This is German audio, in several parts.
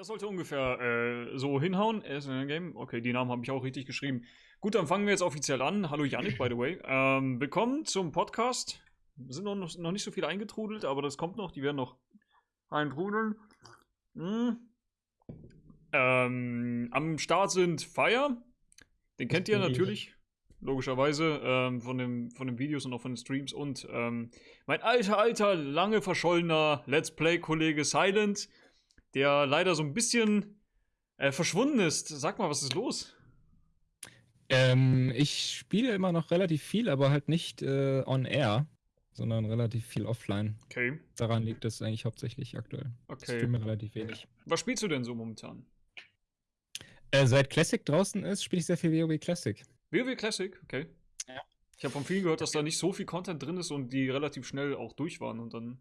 Das sollte ungefähr äh, so hinhauen. Game. Okay, die Namen habe ich auch richtig geschrieben. Gut, dann fangen wir jetzt offiziell an. Hallo Yannick, by the way. Ähm, willkommen zum Podcast. Sind noch, noch nicht so viele eingetrudelt, aber das kommt noch. Die werden noch eintrudeln. Hm. Ähm, am Start sind Fire. Den kennt ihr natürlich. Logischerweise ähm, von, dem, von den Videos und auch von den Streams. Und ähm, mein alter, alter, lange verschollener Let's Play-Kollege Silent der leider so ein bisschen äh, verschwunden ist. Sag mal, was ist los? Ähm, ich spiele immer noch relativ viel, aber halt nicht äh, on air, sondern relativ viel offline. Okay. Daran liegt es eigentlich hauptsächlich aktuell. Okay. Ich spiele relativ wenig. Was spielst du denn so momentan? Äh, seit Classic draußen ist, spiele ich sehr viel WoW Classic. WoW Classic, okay. Ja. Ich habe von vielen gehört, dass da nicht so viel Content drin ist und die relativ schnell auch durch waren und dann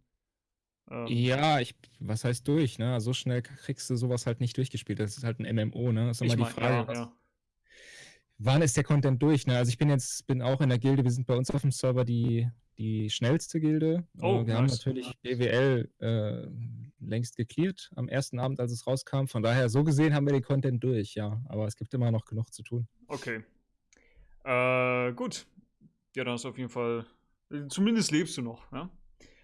ähm. Ja, ich, was heißt durch, ne? So schnell kriegst du sowas halt nicht durchgespielt. Das ist halt ein MMO, ne? Das ist immer die Frage. Ja. Wann ist der Content durch, ne? Also ich bin jetzt, bin auch in der Gilde, wir sind bei uns auf dem Server die, die schnellste Gilde. Oh, wir nice. haben natürlich BWL äh, längst geklärt am ersten Abend, als es rauskam. Von daher, so gesehen haben wir den Content durch, ja. Aber es gibt immer noch genug zu tun. Okay. Äh, gut. Ja, dann ist auf jeden Fall. Zumindest lebst du noch, ja?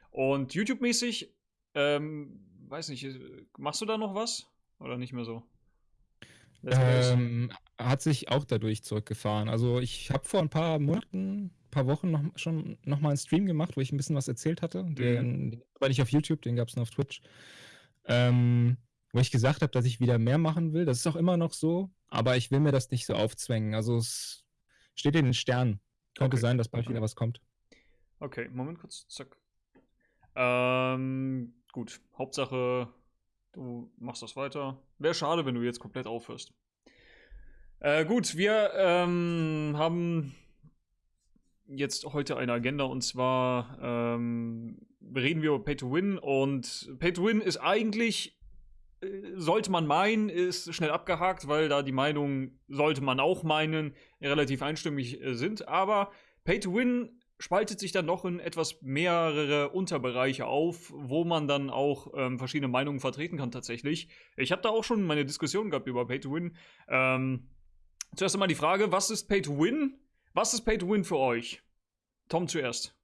Und YouTube-mäßig ähm, weiß nicht, machst du da noch was? Oder nicht mehr so? Ähm, hat sich auch dadurch zurückgefahren. Also ich habe vor ein paar Monaten, ein paar Wochen noch, schon noch mal einen Stream gemacht, wo ich ein bisschen was erzählt hatte. Mhm. Den, den war nicht auf YouTube, den gab es nur auf Twitch. Ähm, wo ich gesagt habe, dass ich wieder mehr machen will. Das ist auch immer noch so, aber ich will mir das nicht so aufzwängen. Also es steht in den Sternen. Könnte okay. sein, dass bald wieder was kommt. Okay, Moment kurz, zack. Ähm, Gut, Hauptsache, du machst das weiter. Wäre schade, wenn du jetzt komplett aufhörst. Äh, gut, wir ähm, haben jetzt heute eine Agenda und zwar ähm, reden wir über Pay to Win und Pay to Win ist eigentlich, äh, sollte man meinen, ist schnell abgehakt, weil da die Meinungen, sollte man auch meinen, relativ einstimmig äh, sind, aber Pay to Win spaltet sich dann noch in etwas mehrere Unterbereiche auf, wo man dann auch ähm, verschiedene Meinungen vertreten kann tatsächlich. Ich habe da auch schon meine Diskussion gehabt über Pay to Win. Ähm, zuerst einmal die Frage, was ist Pay to Win? Was ist Pay to Win für euch? Tom zuerst.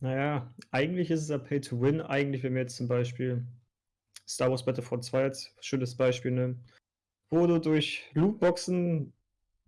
Naja, eigentlich ist es ja Pay to Win. Eigentlich, wenn wir jetzt zum Beispiel Star Wars Battlefront 2 als schönes Beispiel nehmen, wo du durch Lootboxen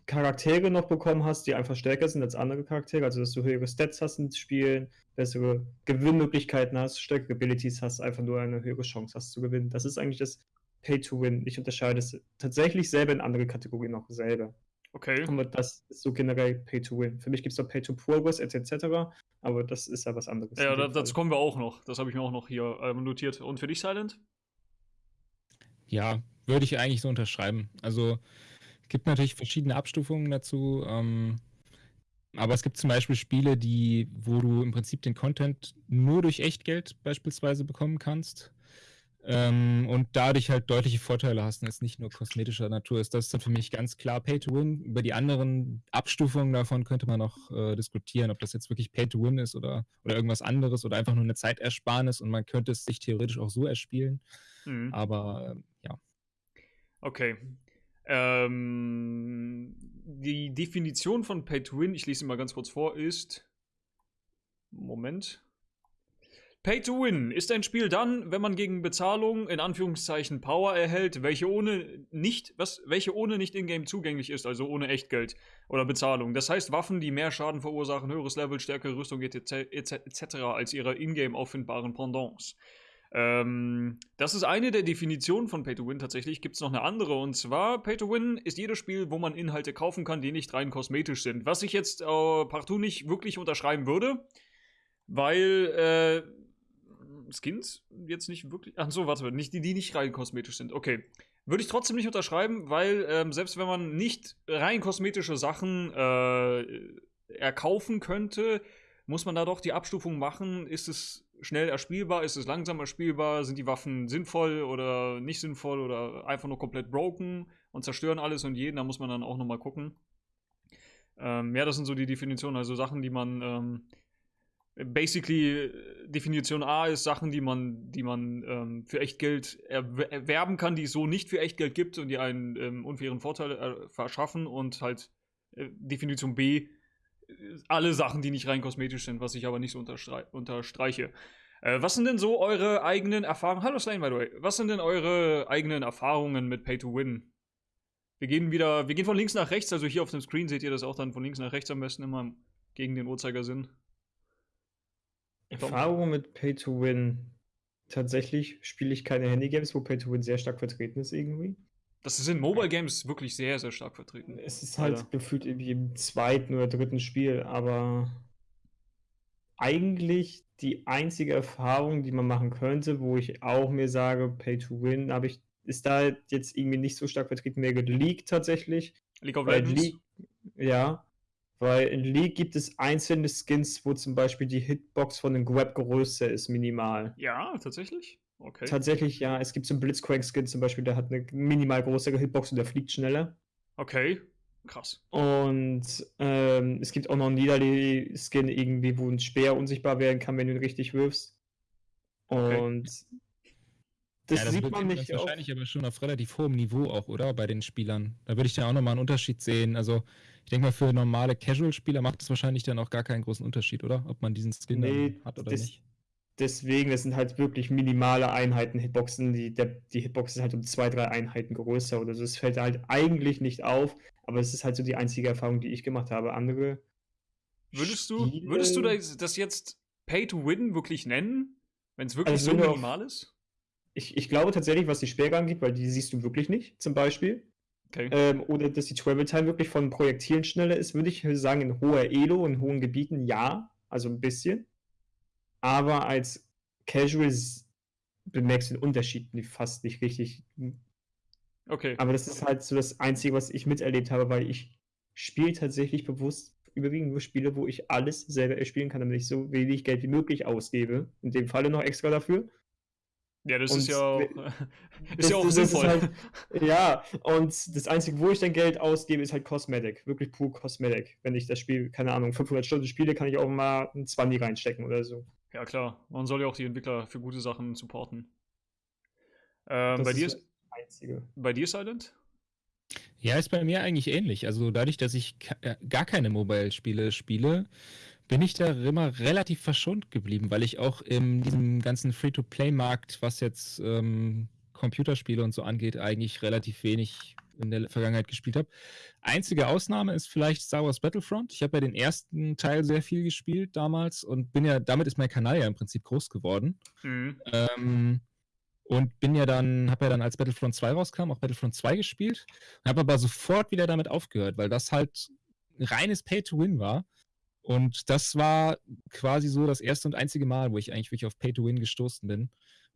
Charaktere noch bekommen hast, die einfach stärker sind als andere Charaktere, also dass du höhere Stats hast in Spielen, bessere Gewinnmöglichkeiten hast, stärkere Abilities hast, einfach nur eine höhere Chance hast zu gewinnen. Das ist eigentlich das Pay to Win. Ich unterscheide es tatsächlich selber in andere Kategorien noch selber. Okay. Aber das ist so generell Pay to Win. Für mich gibt es noch Pay to Progress etc., aber das ist ja was anderes. Ja, da, dazu kommen wir auch noch. Das habe ich mir auch noch hier ähm, notiert. Und für dich, Silent? Ja, würde ich eigentlich so unterschreiben. Also gibt natürlich verschiedene Abstufungen dazu. Ähm, aber es gibt zum Beispiel Spiele, die, wo du im Prinzip den Content nur durch Echtgeld beispielsweise bekommen kannst. Ähm, und dadurch halt deutliche Vorteile hast und es nicht nur kosmetischer Natur ist. Das ist dann für mich ganz klar Pay to Win. Über die anderen Abstufungen davon könnte man noch äh, diskutieren, ob das jetzt wirklich Pay to Win ist oder, oder irgendwas anderes oder einfach nur eine Zeitersparnis und man könnte es sich theoretisch auch so erspielen. Mhm. Aber äh, ja. Okay, ähm, die Definition von Pay to Win, ich lese sie mal ganz kurz vor, ist. Moment. Pay to Win ist ein Spiel dann, wenn man gegen Bezahlung in Anführungszeichen Power erhält, welche ohne nicht, was, welche ohne nicht in-game zugänglich ist, also ohne Echtgeld oder Bezahlung. Das heißt Waffen, die mehr Schaden verursachen, höheres Level, stärkere Rüstung etc. etc. als ihre in-game auffindbaren Pendants. Ähm, das ist eine der Definitionen von Pay to Win tatsächlich. Gibt es noch eine andere und zwar Pay to Win ist jedes Spiel, wo man Inhalte kaufen kann, die nicht rein kosmetisch sind. Was ich jetzt äh, partout nicht wirklich unterschreiben würde, weil äh, Skins jetzt nicht wirklich. Ach so, warte, nicht die, die nicht rein kosmetisch sind. Okay. Würde ich trotzdem nicht unterschreiben, weil ähm, selbst wenn man nicht rein kosmetische Sachen äh, erkaufen könnte, muss man da doch die Abstufung machen. Ist es schnell erspielbar? Ist es langsam erspielbar? Sind die Waffen sinnvoll oder nicht sinnvoll oder einfach nur komplett broken und zerstören alles und jeden? Da muss man dann auch nochmal gucken. Ähm, ja, das sind so die Definitionen, also Sachen, die man ähm, basically äh, Definition A ist Sachen, die man, die man ähm, für Echtgeld erwerben kann, die es so nicht für Echtgeld gibt und die einen ähm, unfairen Vorteil äh, verschaffen und halt äh, Definition B alle Sachen, die nicht rein kosmetisch sind, was ich aber nicht so unterstre unterstreiche. Äh, was sind denn so eure eigenen Erfahrungen? Hallo Slane, by the way. Was sind denn eure eigenen Erfahrungen mit Pay to Win? Wir gehen wieder, wir gehen von links nach rechts, also hier auf dem Screen seht ihr das auch dann von links nach rechts am besten immer gegen den Uhrzeigersinn. Erfahrung mit Pay to Win. Tatsächlich spiele ich keine Handy-Games, wo Pay to Win sehr stark vertreten ist irgendwie. Das ist in Mobile Games wirklich sehr, sehr stark vertreten. Es ist halt Alter. gefühlt irgendwie im zweiten oder dritten Spiel, aber eigentlich die einzige Erfahrung, die man machen könnte, wo ich auch mir sage, Pay to Win, habe ich, ist da jetzt irgendwie nicht so stark vertreten, mehr League tatsächlich. League of Legends? League, ja, weil in League gibt es einzelne Skins, wo zum Beispiel die Hitbox von den Grab größer ist, minimal. Ja, tatsächlich? Okay. Tatsächlich, ja. Es gibt so einen Blitzcrank-Skin zum Beispiel, der hat eine minimal größere Hitbox und der fliegt schneller. Okay, krass. Und ähm, es gibt auch noch einen Nidalee-Skin irgendwie, wo ein Speer unsichtbar werden kann, wenn du ihn richtig wirfst. Und okay. Das, ja, das sieht man nicht. Wahrscheinlich aber schon auf relativ hohem Niveau auch, oder? Bei den Spielern. Da würde ich ja auch nochmal einen Unterschied sehen. Also, ich denke mal, für normale Casual-Spieler macht es wahrscheinlich dann auch gar keinen großen Unterschied, oder? Ob man diesen Skin nee, hat oder das, nicht. Deswegen, das sind halt wirklich minimale Einheiten, Hitboxen. Die, der, die Hitbox ist halt um zwei, drei Einheiten größer oder so. Das fällt halt eigentlich nicht auf, aber es ist halt so die einzige Erfahrung, die ich gemacht habe. Andere. Würdest du, würdest du das jetzt Pay to Win wirklich nennen? Wenn es wirklich also so minimal ist? ich, ich glaube tatsächlich, was die Sperre angeht, weil die siehst du wirklich nicht, zum Beispiel. Okay. Ähm, oder dass die Travel Time wirklich von Projektilen schneller ist, würde ich sagen, in hoher Elo, in hohen Gebieten ja, also ein bisschen. Aber als Casual bemerkst du den Unterschied fast nicht richtig. Okay. Aber das ist halt so das Einzige, was ich miterlebt habe, weil ich spiele tatsächlich bewusst überwiegend nur Spiele, wo ich alles selber erspielen kann, damit ich so wenig Geld wie möglich ausgebe. In dem Falle noch extra dafür. Ja, das und ist ja auch, ist das, ja auch das sinnvoll. Halt, ja, und das Einzige, wo ich dann Geld ausgebe, ist halt Cosmetic. Wirklich pur Cosmetic. Wenn ich das Spiel, keine Ahnung, 500 Stunden spiele, kann ich auch mal ein 20 reinstecken oder so. Ja, klar. Man soll ja auch die Entwickler für gute Sachen supporten. Ähm, bei, dir ist, einzige. bei dir, Silent? Ja, ist bei mir eigentlich ähnlich. Also dadurch, dass ich äh, gar keine Mobile-Spiele spiele, bin ich da immer relativ verschont geblieben, weil ich auch in diesem ganzen Free-to-Play-Markt, was jetzt ähm, Computerspiele und so angeht, eigentlich relativ wenig in der Vergangenheit gespielt habe. Einzige Ausnahme ist vielleicht Star Wars Battlefront. Ich habe ja den ersten Teil sehr viel gespielt damals und bin ja, damit ist mein Kanal ja im Prinzip groß geworden. Mhm. Ähm, und bin ja dann, habe ja dann als Battlefront 2 rauskam, auch Battlefront 2 gespielt, habe aber sofort wieder damit aufgehört, weil das halt reines Pay-to-Win war. Und das war quasi so das erste und einzige Mal, wo ich eigentlich wirklich auf Pay to Win gestoßen bin.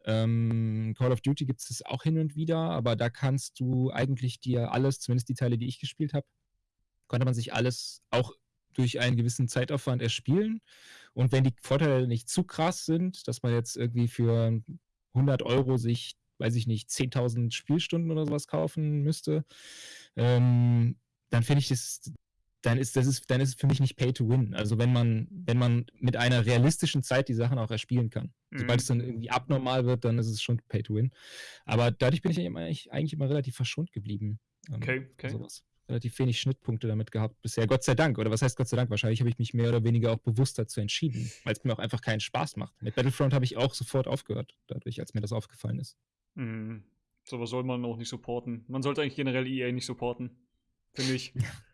Ähm, Call of Duty gibt es auch hin und wieder, aber da kannst du eigentlich dir alles, zumindest die Teile, die ich gespielt habe, konnte man sich alles auch durch einen gewissen Zeitaufwand erspielen. Und wenn die Vorteile nicht zu krass sind, dass man jetzt irgendwie für 100 Euro sich, weiß ich nicht, 10.000 Spielstunden oder sowas kaufen müsste, ähm, dann finde ich das dann ist das ist, dann ist es für mich nicht Pay to Win. Also wenn man, wenn man mit einer realistischen Zeit die Sachen auch erspielen kann. Mhm. Sobald es dann irgendwie abnormal wird, dann ist es schon Pay to Win. Aber dadurch bin ich eigentlich, eigentlich immer relativ verschont geblieben. Ähm, okay, okay. Sowas. Relativ wenig Schnittpunkte damit gehabt bisher. Gott sei Dank. Oder was heißt Gott sei Dank? Wahrscheinlich habe ich mich mehr oder weniger auch bewusst dazu entschieden, weil es mir auch einfach keinen Spaß macht. Mit Battlefront habe ich auch sofort aufgehört, dadurch, als mir das aufgefallen ist. Mhm. was soll man auch nicht supporten. Man sollte eigentlich generell EA nicht supporten. Finde ich.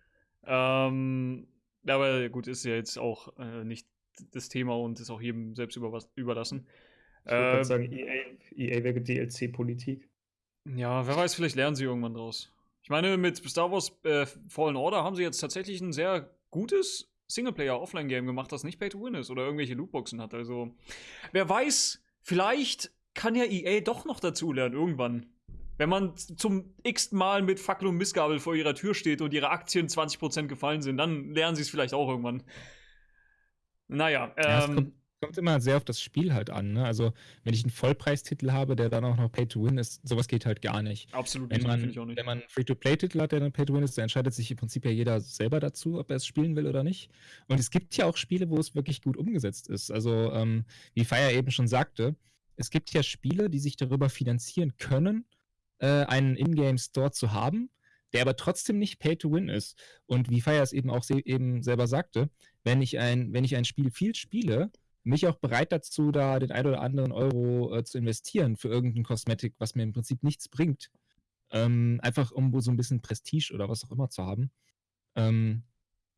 Ähm, aber gut, ist ja jetzt auch äh, nicht das Thema und ist auch jedem selbst überlassen. Ich würde ähm, sagen, EA, EA wäre DLC-Politik. Ja, wer weiß, vielleicht lernen sie irgendwann draus. Ich meine, mit Star Wars äh, Fallen Order haben sie jetzt tatsächlich ein sehr gutes Singleplayer-Offline-Game gemacht, das nicht Pay-to-Win ist oder irgendwelche Lootboxen hat. Also, wer weiß, vielleicht kann ja EA doch noch dazulernen irgendwann. Wenn man zum x Mal mit Fackel und Missgabel vor ihrer Tür steht und ihre Aktien 20% gefallen sind, dann lernen sie es vielleicht auch irgendwann. Naja, ähm, ja, es, kommt, kommt immer sehr auf das Spiel halt an. Ne? Also, wenn ich einen Vollpreistitel habe, der dann auch noch Pay-to-Win ist, sowas geht halt gar nicht. Absolut Wenn nicht, man, ich auch nicht. wenn man einen Free-to-Play-Titel hat, der dann Pay-to-Win ist, dann entscheidet sich im Prinzip ja jeder selber dazu, ob er es spielen will oder nicht. Und es gibt ja auch Spiele, wo es wirklich gut umgesetzt ist. Also, ähm, wie Fire eben schon sagte, es gibt ja Spiele, die sich darüber finanzieren können, äh, einen Ingame-Store zu haben, der aber trotzdem nicht Pay-to-Win ist. Und wie Fire es eben auch se eben selber sagte, wenn ich ein, wenn ich ein Spiel viel spiele, mich auch bereit dazu, da den ein oder anderen Euro äh, zu investieren für irgendein Kosmetik, was mir im Prinzip nichts bringt. Ähm, einfach um so ein bisschen Prestige oder was auch immer zu haben. Ähm,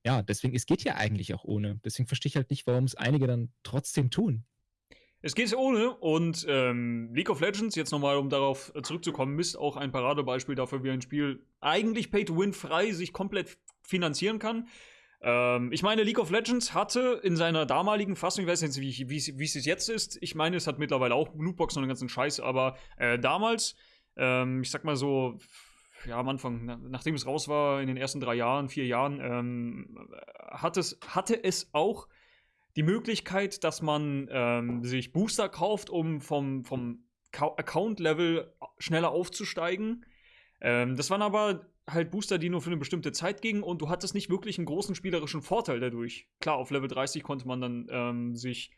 ja, deswegen, es geht ja eigentlich auch ohne. Deswegen verstehe ich halt nicht, warum es einige dann trotzdem tun. Es geht ohne und ähm, League of Legends, jetzt nochmal, um darauf äh, zurückzukommen, ist auch ein Paradebeispiel dafür, wie ein Spiel eigentlich Pay-to-Win frei sich komplett finanzieren kann. Ähm, ich meine, League of Legends hatte in seiner damaligen Fassung, ich weiß nicht, wie, es jetzt ist, ich meine, es hat mittlerweile auch Lootboxen und den ganzen Scheiß, aber äh, damals, ähm, ich sag mal so, ja, am Anfang, na, nachdem es raus war, in den ersten drei Jahren, vier Jahren, ähm, hat es, hatte es auch die Möglichkeit, dass man ähm, sich Booster kauft, um vom, vom Account-Level schneller aufzusteigen. Ähm, das waren aber halt Booster, die nur für eine bestimmte Zeit gingen und du hattest nicht wirklich einen großen spielerischen Vorteil dadurch. Klar, auf Level 30 konnte man dann ähm, sich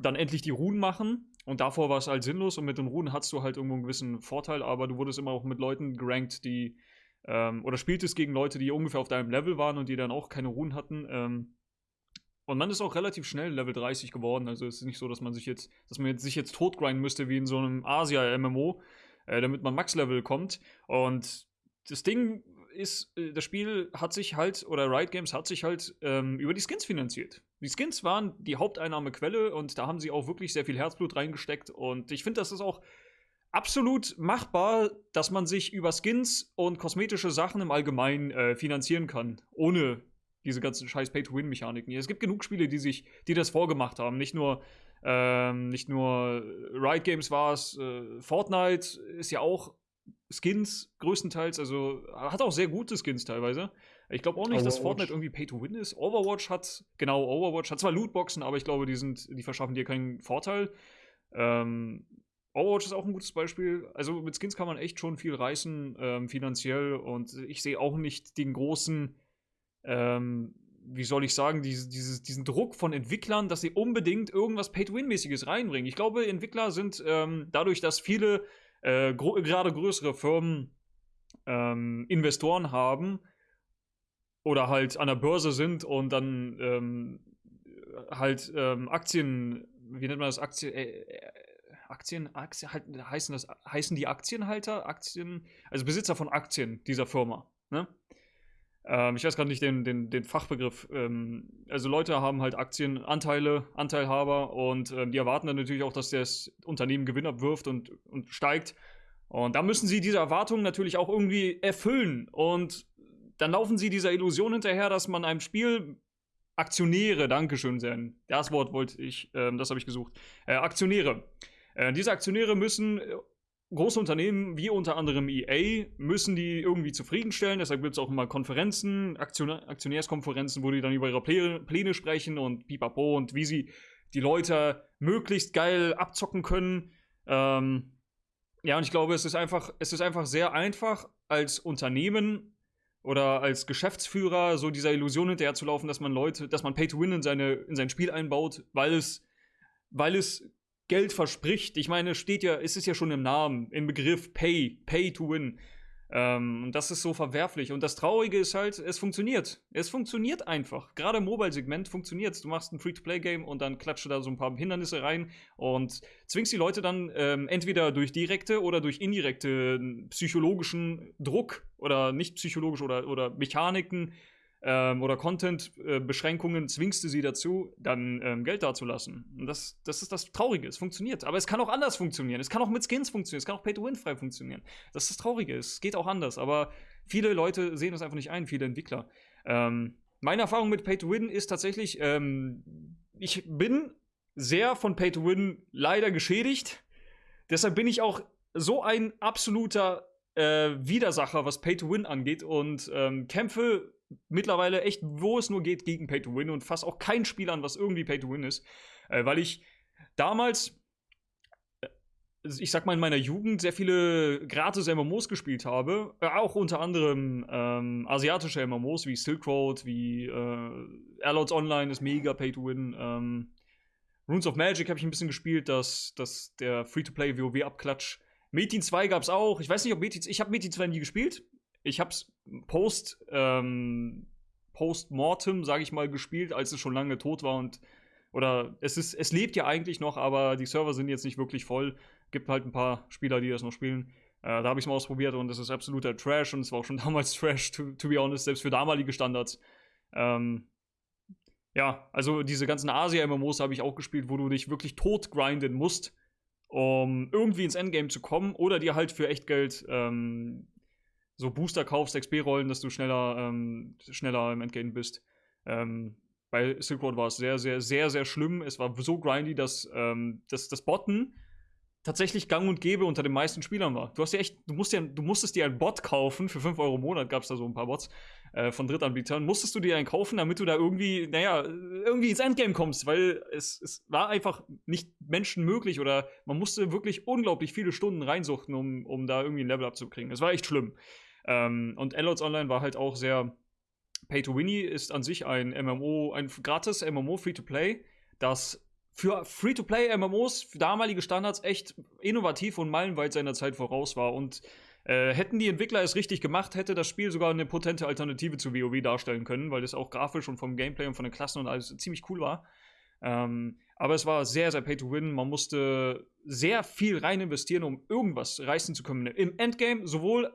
dann endlich die Runen machen und davor war es halt sinnlos und mit den Runen hattest du halt irgendwo einen gewissen Vorteil, aber du wurdest immer auch mit Leuten gerankt, die ähm, oder spieltest gegen Leute, die ungefähr auf deinem Level waren und die dann auch keine Runen hatten. Und man ist auch relativ schnell Level 30 geworden. Also es ist nicht so, dass man sich jetzt, dass man jetzt, sich jetzt totgrinden müsste wie in so einem Asia-MMO, äh, damit man Max-Level kommt. Und das Ding ist, äh, das Spiel hat sich halt, oder Riot Games hat sich halt ähm, über die Skins finanziert. Die Skins waren die Haupteinnahmequelle und da haben sie auch wirklich sehr viel Herzblut reingesteckt. Und ich finde, das ist auch absolut machbar, dass man sich über Skins und kosmetische Sachen im Allgemeinen äh, finanzieren kann, ohne diese ganzen scheiß Pay-to-Win-Mechaniken. Es gibt genug Spiele, die sich, die das vorgemacht haben. Nicht nur, ähm, nicht nur Riot Games war es, äh, Fortnite ist ja auch Skins größtenteils, also hat auch sehr gute Skins teilweise. Ich glaube auch nicht, Overwatch. dass Fortnite irgendwie Pay-to-Win ist. Overwatch hat, genau, Overwatch hat zwar Lootboxen, aber ich glaube, die sind, die verschaffen dir keinen Vorteil. Ähm, Overwatch ist auch ein gutes Beispiel. Also mit Skins kann man echt schon viel reißen, ähm, finanziell. Und ich sehe auch nicht den großen ähm, wie soll ich sagen, diese, dieses, diesen Druck von Entwicklern, dass sie unbedingt irgendwas Pay-to-Win-mäßiges reinbringen. Ich glaube, Entwickler sind ähm, dadurch, dass viele äh, gerade größere Firmen ähm, Investoren haben oder halt an der Börse sind und dann ähm, halt ähm, Aktien, wie nennt man das, Aktien, äh, äh, Aktien, Aktien halt, heißen das, heißen die Aktienhalter, Aktien, also Besitzer von Aktien dieser Firma, ne? Ähm, ich weiß gerade nicht den, den, den Fachbegriff. Ähm, also Leute haben halt Aktien, Anteile, Anteilhaber und ähm, die erwarten dann natürlich auch, dass das Unternehmen Gewinn abwirft und, und steigt. Und da müssen sie diese Erwartungen natürlich auch irgendwie erfüllen. Und dann laufen sie dieser Illusion hinterher, dass man einem Spiel Aktionäre, Dankeschön, sein. Das Wort wollte ich, äh, das habe ich gesucht. Äh, Aktionäre. Äh, diese Aktionäre müssen große Unternehmen wie unter anderem EA müssen die irgendwie zufriedenstellen. Deshalb gibt es auch immer Konferenzen, Aktion Aktionärskonferenzen, wo die dann über ihre Pläne, sprechen und pipapo und wie sie die Leute möglichst geil abzocken können. Ähm, ja, und ich glaube, es ist einfach, es ist einfach sehr einfach als Unternehmen oder als Geschäftsführer so dieser Illusion hinterherzulaufen, dass man Leute, dass man Pay to Win in, in sein Spiel einbaut, weil es, weil es Geld verspricht. Ich meine, steht ja, ist es ja schon im Namen, im Begriff Pay, Pay to Win. Ähm, und das ist so verwerflich. Und das Traurige ist halt, es funktioniert. Es funktioniert einfach. Gerade im Mobile-Segment funktioniert Du machst ein Free-to-Play-Game und dann klatscht du da so ein paar Hindernisse rein und zwingst die Leute dann ähm, entweder durch direkte oder durch indirekte psychologischen Druck oder nicht psychologisch oder, oder Mechaniken ähm, oder Content-Beschränkungen zwingst du sie dazu, dann ähm, Geld dazulassen. Und das, das ist das Traurige. Es funktioniert. Aber es kann auch anders funktionieren. Es kann auch mit Skins funktionieren. Es kann auch Pay-to-Win-frei funktionieren. Das ist das Traurige. Es geht auch anders. Aber viele Leute sehen das einfach nicht ein, viele Entwickler. Ähm, meine Erfahrung mit Pay-to-Win ist tatsächlich, ähm, ich bin sehr von Pay-to-Win leider geschädigt. Deshalb bin ich auch so ein absoluter äh, Widersacher, was Pay-to-Win angeht und ähm, kämpfe mittlerweile echt, wo es nur geht, gegen Pay to Win und fasse auch kein Spiel an, was irgendwie Pay to Win ist. Äh, weil ich damals, äh, ich sag mal, in meiner Jugend sehr viele gratis MMOs gespielt habe. Äh, auch unter anderem ähm, asiatische MMOs wie Silk Road, wie äh, Airlords Online ist mega Pay to Win. Ähm, Runes of Magic habe ich ein bisschen gespielt, dass, dass der Free-to-Play WoW-Abklatsch. Metin 2 gab es auch. Ich weiß nicht, ob Metin Ich habe Metin 2 nie gespielt. Ich habe es post, ähm, post-mortem, sage ich mal, gespielt, als es schon lange tot war und oder es ist, es lebt ja eigentlich noch, aber die Server sind jetzt nicht wirklich voll. Gibt halt ein paar Spieler, die das noch spielen. Äh, da habe ich es mal ausprobiert und es ist absoluter Trash und es war auch schon damals Trash, to, to be honest, selbst für damalige Standards. Ähm, ja, also diese ganzen Asia-MMOs habe ich auch gespielt, wo du dich wirklich tot grinden musst, um irgendwie ins Endgame zu kommen oder dir halt für echt Geld ähm, so Booster kaufst, XP-Rollen, dass du schneller, ähm, schneller im Endgame bist. Ähm, bei Silk Road war es sehr, sehr, sehr, sehr schlimm. Es war so grindy, dass, ähm, dass das Botten tatsächlich gang und gäbe unter den meisten Spielern war. Du hast ja echt, du musst ja, du musstest dir einen Bot kaufen, für 5 Euro im Monat gab es da so ein paar Bots äh, von Drittanbietern, musstest du dir einen kaufen, damit du da irgendwie, naja, irgendwie ins Endgame kommst, weil es, es war einfach nicht menschenmöglich oder man musste wirklich unglaublich viele Stunden reinsuchten, um, um da irgendwie ein Level abzukriegen. Es war echt schlimm. Ähm, und Allots Online war halt auch sehr Pay to Winnie ist an sich ein MMO, ein gratis MMO Free-to-Play, das für Free-to-Play-MMOs, für damalige Standards, echt innovativ und meilenweit seiner Zeit voraus war. Und äh, hätten die Entwickler es richtig gemacht, hätte das Spiel sogar eine potente Alternative zu WoW darstellen können, weil es auch grafisch und vom Gameplay und von den Klassen und alles ziemlich cool war. Ähm, aber es war sehr, sehr Pay-to-Win. Man musste sehr viel rein investieren, um irgendwas reißen zu können. Im Endgame sowohl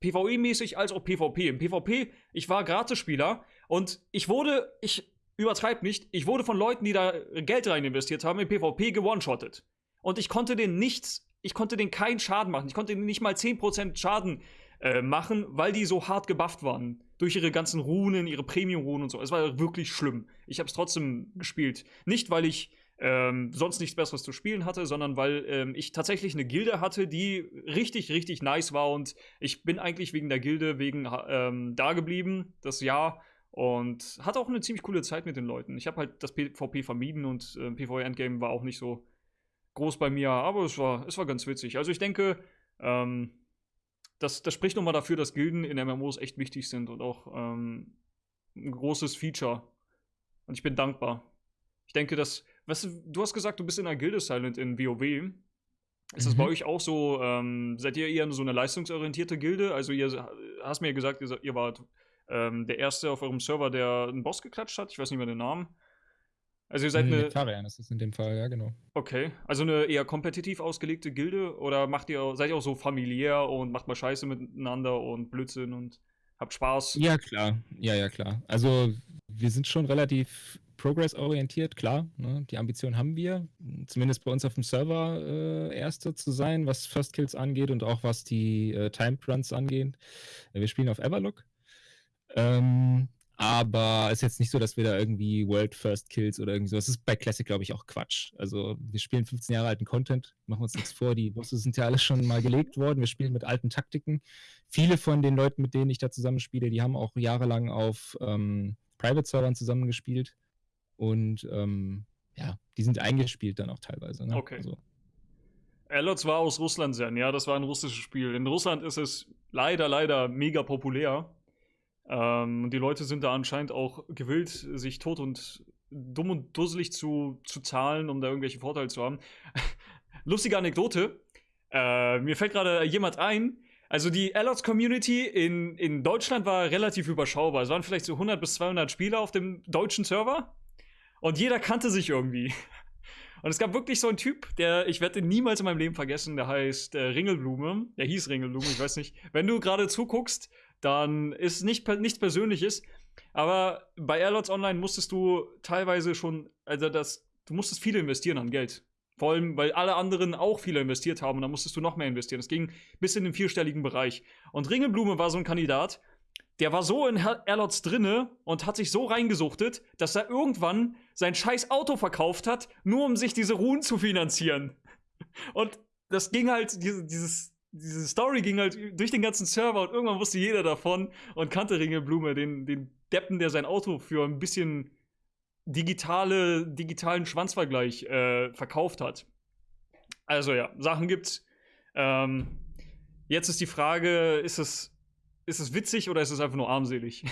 PvE-mäßig als auch PvP. Im PvP, ich war Gratisspieler und ich wurde, ich übertreibe nicht, ich wurde von Leuten, die da Geld rein investiert haben, im PvP gewone-shottet. Und ich konnte denen nichts, ich konnte denen keinen Schaden machen. Ich konnte denen nicht mal 10% Schaden äh, machen, weil die so hart gebufft waren. Durch ihre ganzen Runen, ihre Premium-Runen und so. Es war wirklich schlimm. Ich habe es trotzdem gespielt. Nicht, weil ich ähm, sonst nichts Besseres zu spielen hatte, sondern weil ähm, ich tatsächlich eine Gilde hatte, die richtig, richtig nice war und ich bin eigentlich wegen der Gilde wegen ähm, da geblieben, das Jahr und hatte auch eine ziemlich coole Zeit mit den Leuten. Ich habe halt das PvP vermieden und äh, PvE Endgame war auch nicht so groß bei mir, aber es war, es war ganz witzig. Also ich denke, ähm, das, das spricht nochmal dafür, dass Gilden in MMOs echt wichtig sind und auch ähm, ein großes Feature. Und ich bin dankbar. Ich denke, dass Weißt du, du hast gesagt, du bist in einer Gilde Silent in WoW. Ist das bei mhm. euch auch so? Ähm, seid ihr eher so eine leistungsorientierte Gilde? Also, ihr hast mir gesagt, ihr wart ähm, der Erste auf eurem Server, der einen Boss geklatscht hat. Ich weiß nicht mehr den Namen. Also, ihr seid eine. Nektarian ist das in dem Fall, ja, genau. Okay. Also, eine eher kompetitiv ausgelegte Gilde? Oder macht ihr, seid ihr auch so familiär und macht mal Scheiße miteinander und Blödsinn und habt Spaß? Ja, klar. Ja, ja, klar. Also, wir sind schon relativ progress-orientiert, klar. Ne? Die Ambition haben wir, zumindest bei uns auf dem Server äh, Erste zu sein, was First Kills angeht und auch was die äh, Timed Runs angeht. Wir spielen auf Everlook. Ähm, aber es ist jetzt nicht so, dass wir da irgendwie World First Kills oder irgendwie so. Das ist bei Classic, glaube ich, auch Quatsch. Also wir spielen 15 Jahre alten Content, machen uns nichts vor. Die Bosse sind ja alle schon mal gelegt worden. Wir spielen mit alten Taktiken. Viele von den Leuten, mit denen ich da zusammenspiele, die haben auch jahrelang auf ähm, Private-Servern zusammengespielt. Und ähm, ja, die sind eingespielt dann auch teilweise. Ne? Okay. Also. Erlots war aus Russland sein, ja, das war ein russisches Spiel. In Russland ist es leider, leider mega populär. Ähm, die Leute sind da anscheinend auch gewillt, sich tot und dumm und dusselig zu, zu zahlen, um da irgendwelche Vorteile zu haben. Lustige Anekdote. Äh, mir fällt gerade jemand ein. Also die Allots Community in, in Deutschland war relativ überschaubar. Es waren vielleicht so 100 bis 200 Spieler auf dem deutschen Server. Und jeder kannte sich irgendwie. Und es gab wirklich so einen Typ, der, ich werde niemals in meinem Leben vergessen, der heißt äh, Ringelblume. Der hieß Ringelblume, ich weiß nicht. Wenn du gerade zuguckst, dann ist nicht, nichts Persönliches. Aber bei Airlots Online musstest du teilweise schon, also das, du musstest viel investieren an Geld. Vor allem, weil alle anderen auch viele investiert haben und dann musstest du noch mehr investieren. Es ging bis in den vierstelligen Bereich. Und Ringelblume war so ein Kandidat, der war so in Erlots drinne und hat sich so reingesuchtet, dass er irgendwann sein scheiß Auto verkauft hat, nur um sich diese Ruhen zu finanzieren. Und das ging halt, dieses, diese Story ging halt durch den ganzen Server und irgendwann wusste jeder davon und kannte Ringelblume, den, den Deppen, der sein Auto für ein bisschen digitale, digitalen Schwanzvergleich äh, verkauft hat. Also ja, Sachen gibt's. Ähm, jetzt ist die Frage, ist es, ist es witzig oder ist es einfach nur armselig?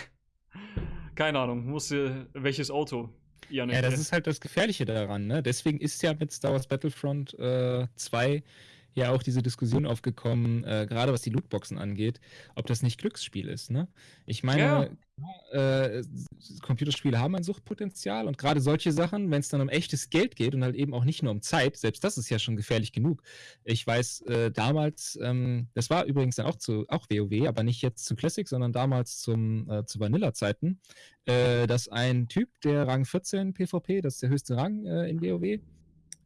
Keine Ahnung, musste welches Auto? Janik, ja, das ist halt das Gefährliche daran. Ne? Deswegen ist ja mit Star Wars Battlefront äh, 2 ja auch diese Diskussion aufgekommen, äh, gerade was die Lootboxen angeht, ob das nicht Glücksspiel ist. Ne? Ich meine, ja. äh, Computerspiele haben ein Suchtpotenzial und gerade solche Sachen, wenn es dann um echtes Geld geht und halt eben auch nicht nur um Zeit, selbst das ist ja schon gefährlich genug. Ich weiß äh, damals, ähm, das war übrigens dann auch zu auch WoW, aber nicht jetzt zu Classic, sondern damals zum, äh, zu Vanilla-Zeiten, äh, dass ein Typ, der Rang 14 PvP, das ist der höchste Rang äh, in WoW,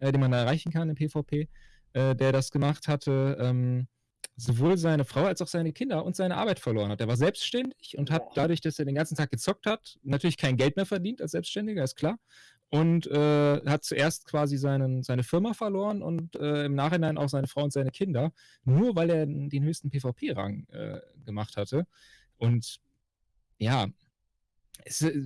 den man da erreichen kann in PvP, äh, der das gemacht hatte, ähm, sowohl seine Frau als auch seine Kinder und seine Arbeit verloren hat. Er war selbstständig und hat dadurch, dass er den ganzen Tag gezockt hat, natürlich kein Geld mehr verdient als Selbstständiger, ist klar. Und äh, hat zuerst quasi seinen, seine Firma verloren und äh, im Nachhinein auch seine Frau und seine Kinder, nur weil er den höchsten PvP-Rang äh, gemacht hatte. Und ja, es, äh,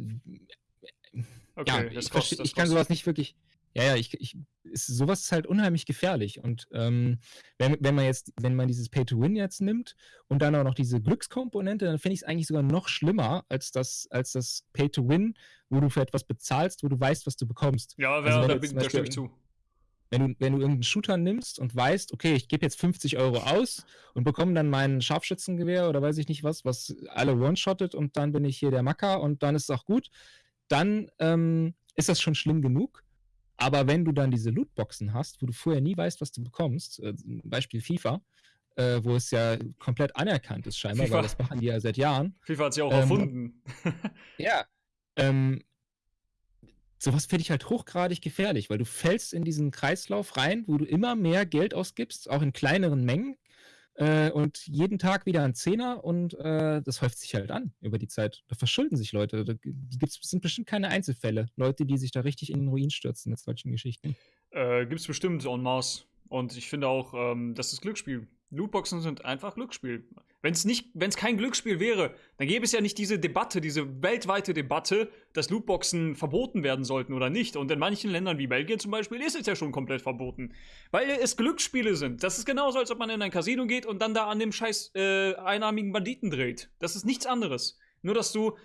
okay, ja, ich, ich kann sowas nicht wirklich ja, ja, ich, ich, ist, sowas ist halt unheimlich gefährlich. Und ähm, wenn, wenn man jetzt, wenn man dieses Pay-to-Win jetzt nimmt und dann auch noch diese Glückskomponente, dann finde ich es eigentlich sogar noch schlimmer als das, als das Pay-to-Win, wo du für etwas bezahlst, wo du weißt, was du bekommst. Ja, also, da, bin, da stimme ich zu. Wenn du, wenn du irgendeinen Shooter nimmst und weißt, okay, ich gebe jetzt 50 Euro aus und bekomme dann mein Scharfschützengewehr oder weiß ich nicht was, was alle one-shottet und dann bin ich hier der Macker und dann ist es auch gut, dann ähm, ist das schon schlimm genug. Aber wenn du dann diese Lootboxen hast, wo du vorher nie weißt, was du bekommst, äh, Beispiel FIFA, äh, wo es ja komplett anerkannt ist scheinbar, FIFA. weil das machen die ja seit Jahren. FIFA hat sie auch ähm, erfunden. ja. Ähm, sowas finde ich halt hochgradig gefährlich, weil du fällst in diesen Kreislauf rein, wo du immer mehr Geld ausgibst, auch in kleineren Mengen, äh, und jeden Tag wieder ein Zehner und äh, das häuft sich halt an über die Zeit. Da verschulden sich Leute. Da gibt's, sind bestimmt keine Einzelfälle. Leute, die sich da richtig in den Ruin stürzen mit solchen Geschichten. Äh, gibt es bestimmt en masse. Und ich finde auch, ähm, das ist Glücksspiel. Lootboxen sind einfach Glücksspiel. Wenn es kein Glücksspiel wäre, dann gäbe es ja nicht diese Debatte, diese weltweite Debatte, dass Lootboxen verboten werden sollten oder nicht. Und in manchen Ländern wie Belgien zum Beispiel ist es ja schon komplett verboten, weil es Glücksspiele sind. Das ist genauso, als ob man in ein Casino geht und dann da an dem scheiß äh, einarmigen Banditen dreht. Das ist nichts anderes. Nur dass du,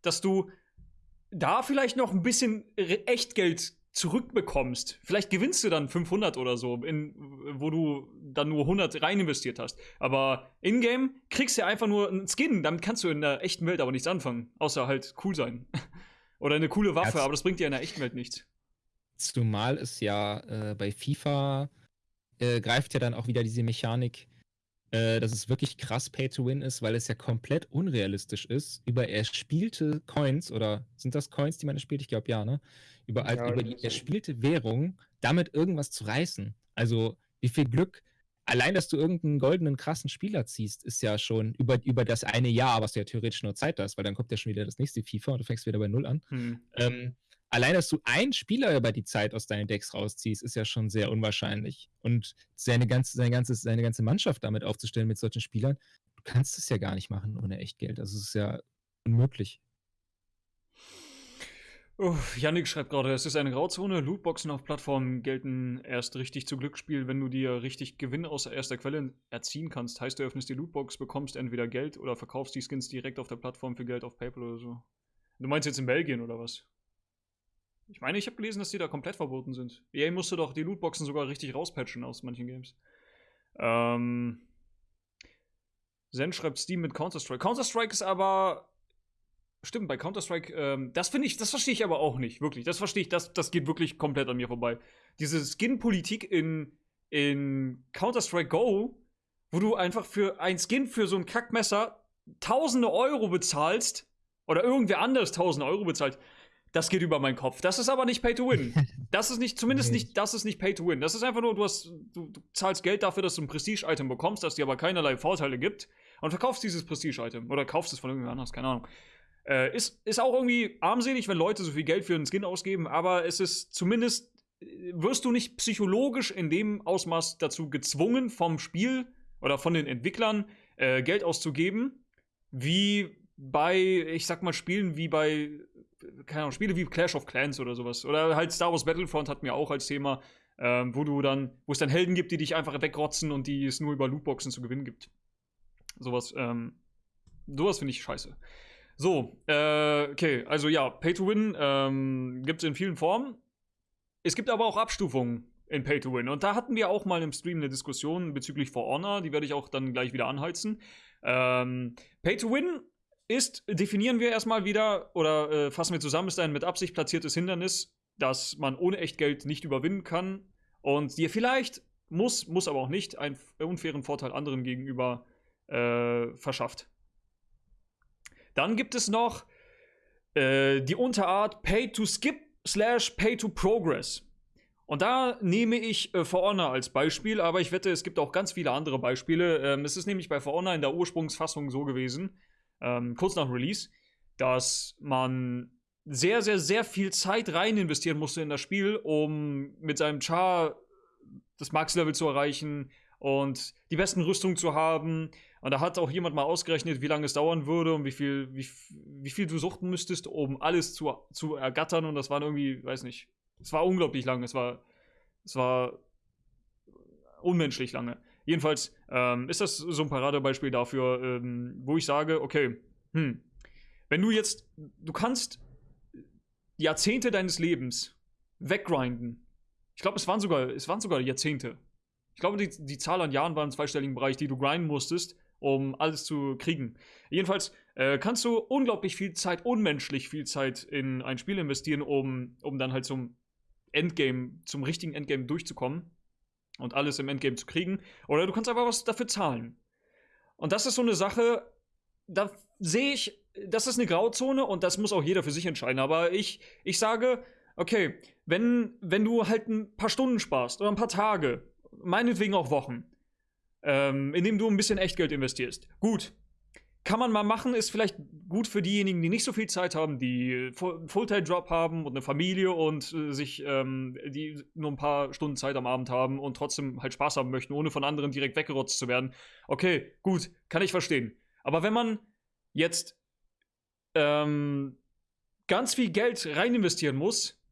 dass du da vielleicht noch ein bisschen Echtgeld zurückbekommst. Vielleicht gewinnst du dann 500 oder so, in, wo du dann nur 100 rein investiert hast. Aber in-game kriegst du ja einfach nur einen Skin. Damit kannst du in der echten Welt aber nichts anfangen. Außer halt cool sein. oder eine coole Waffe, aber das bringt dir in der echten Welt nichts. Zumal es ja äh, bei FIFA äh, greift ja dann auch wieder diese Mechanik, äh, dass es wirklich krass Pay-to-Win ist, weil es ja komplett unrealistisch ist, über erspielte Coins oder sind das Coins, die man erspielt? Ich glaube ja, ne? über, ja, über die erspielte Währung damit irgendwas zu reißen. Also wie viel Glück, allein, dass du irgendeinen goldenen, krassen Spieler ziehst, ist ja schon über, über das eine Jahr, was du ja theoretisch nur Zeit hast, weil dann kommt ja schon wieder das nächste FIFA und du fängst wieder bei Null an. Hm. Ähm, allein, dass du einen Spieler über die Zeit aus deinen Decks rausziehst, ist ja schon sehr unwahrscheinlich. Und seine ganze, seine ganze, seine ganze Mannschaft damit aufzustellen mit solchen Spielern, du kannst es ja gar nicht machen ohne Echtgeld. Also es ist ja unmöglich. Oh, Yannick schreibt gerade, es ist eine Grauzone. Lootboxen auf Plattformen gelten erst richtig zu Glücksspiel, wenn du dir richtig Gewinn aus erster Quelle erziehen kannst. Heißt, du öffnest die Lootbox, bekommst entweder Geld oder verkaufst die Skins direkt auf der Plattform für Geld auf PayPal oder so. Du meinst jetzt in Belgien oder was? Ich meine, ich habe gelesen, dass die da komplett verboten sind. EA musste doch die Lootboxen sogar richtig rauspatchen aus manchen Games. Ähm. Zen schreibt Steam mit Counter-Strike. Counter-Strike ist aber Stimmt, bei Counter-Strike, ähm, das finde ich, das verstehe ich aber auch nicht, wirklich. Das verstehe ich, das, das geht wirklich komplett an mir vorbei. Diese Skin-Politik in, in Counter-Strike Go, wo du einfach für ein Skin für so ein Kackmesser tausende Euro bezahlst, oder irgendwer anders tausende Euro bezahlt, das geht über meinen Kopf. Das ist aber nicht Pay to Win. Das ist nicht, zumindest nicht, das ist nicht Pay to Win. Das ist einfach nur, du hast, du, du zahlst Geld dafür, dass du ein Prestige-Item bekommst, das dir aber keinerlei Vorteile gibt und verkaufst dieses Prestige-Item oder kaufst es von irgendjemand anders, keine Ahnung. Äh, ist, ist auch irgendwie armselig, wenn Leute so viel Geld für einen Skin ausgeben, aber es ist zumindest, äh, wirst du nicht psychologisch in dem Ausmaß dazu gezwungen vom Spiel, oder von den Entwicklern äh, Geld auszugeben, wie bei, ich sag mal, Spielen wie bei, keine Ahnung, Spiele wie Clash of Clans oder sowas. Oder halt Star Wars Battlefront hat mir auch als Thema, ähm, wo du dann, wo es dann Helden gibt, die dich einfach wegrotzen und die es nur über Lootboxen zu gewinnen gibt. Sowas, ähm, sowas finde ich scheiße. So, äh, okay, also ja, Pay to Win ähm, gibt es in vielen Formen. Es gibt aber auch Abstufungen in Pay to Win. Und da hatten wir auch mal im Stream eine Diskussion bezüglich For Honor, die werde ich auch dann gleich wieder anheizen. Ähm, Pay to Win ist, definieren wir erstmal wieder oder äh, fassen wir zusammen, ist ein mit Absicht platziertes Hindernis, das man ohne Echtgeld nicht überwinden kann und dir vielleicht, muss, muss aber auch nicht, einen unfairen Vorteil anderen gegenüber äh, verschafft. Dann gibt es noch äh, die Unterart Pay to Skip slash Pay to Progress. Und da nehme ich äh, For Honor als Beispiel, aber ich wette, es gibt auch ganz viele andere Beispiele. Ähm, es ist nämlich bei For Honor in der Ursprungsfassung so gewesen, ähm, kurz nach Release, dass man sehr, sehr, sehr viel Zeit rein investieren musste in das Spiel, um mit seinem Char das Max-Level zu erreichen und die besten Rüstungen zu haben. Und da hat auch jemand mal ausgerechnet, wie lange es dauern würde und wie viel, wie, wie viel du suchten müsstest, um alles zu, zu ergattern. Und das waren irgendwie, weiß nicht, es war unglaublich lang. Es war, es war unmenschlich lange. Jedenfalls ähm, ist das so ein Paradebeispiel dafür, ähm, wo ich sage, okay, hm, wenn du jetzt, du kannst Jahrzehnte deines Lebens weggrinden. Ich glaube, es waren sogar, es waren sogar Jahrzehnte. Ich glaube, die, die Zahl an Jahren war im zweistelligen Bereich, die du grinden musstest, um alles zu kriegen. Jedenfalls äh, kannst du unglaublich viel Zeit, unmenschlich viel Zeit in ein Spiel investieren, um, um dann halt zum Endgame, zum richtigen Endgame durchzukommen und alles im Endgame zu kriegen. Oder du kannst einfach was dafür zahlen. Und das ist so eine Sache, da sehe ich, das ist eine Grauzone und das muss auch jeder für sich entscheiden. Aber ich, ich sage, okay, wenn, wenn du halt ein paar Stunden sparst oder ein paar Tage, meinetwegen auch Wochen, ähm, indem du ein bisschen Echtgeld investierst, gut, kann man mal machen, ist vielleicht gut für diejenigen, die nicht so viel Zeit haben, die einen Fulltime-Job haben und eine Familie und äh, sich, ähm, die nur ein paar Stunden Zeit am Abend haben und trotzdem halt Spaß haben möchten, ohne von anderen direkt weggerotzt zu werden. Okay, gut, kann ich verstehen. Aber wenn man jetzt ähm, ganz viel Geld rein investieren muss,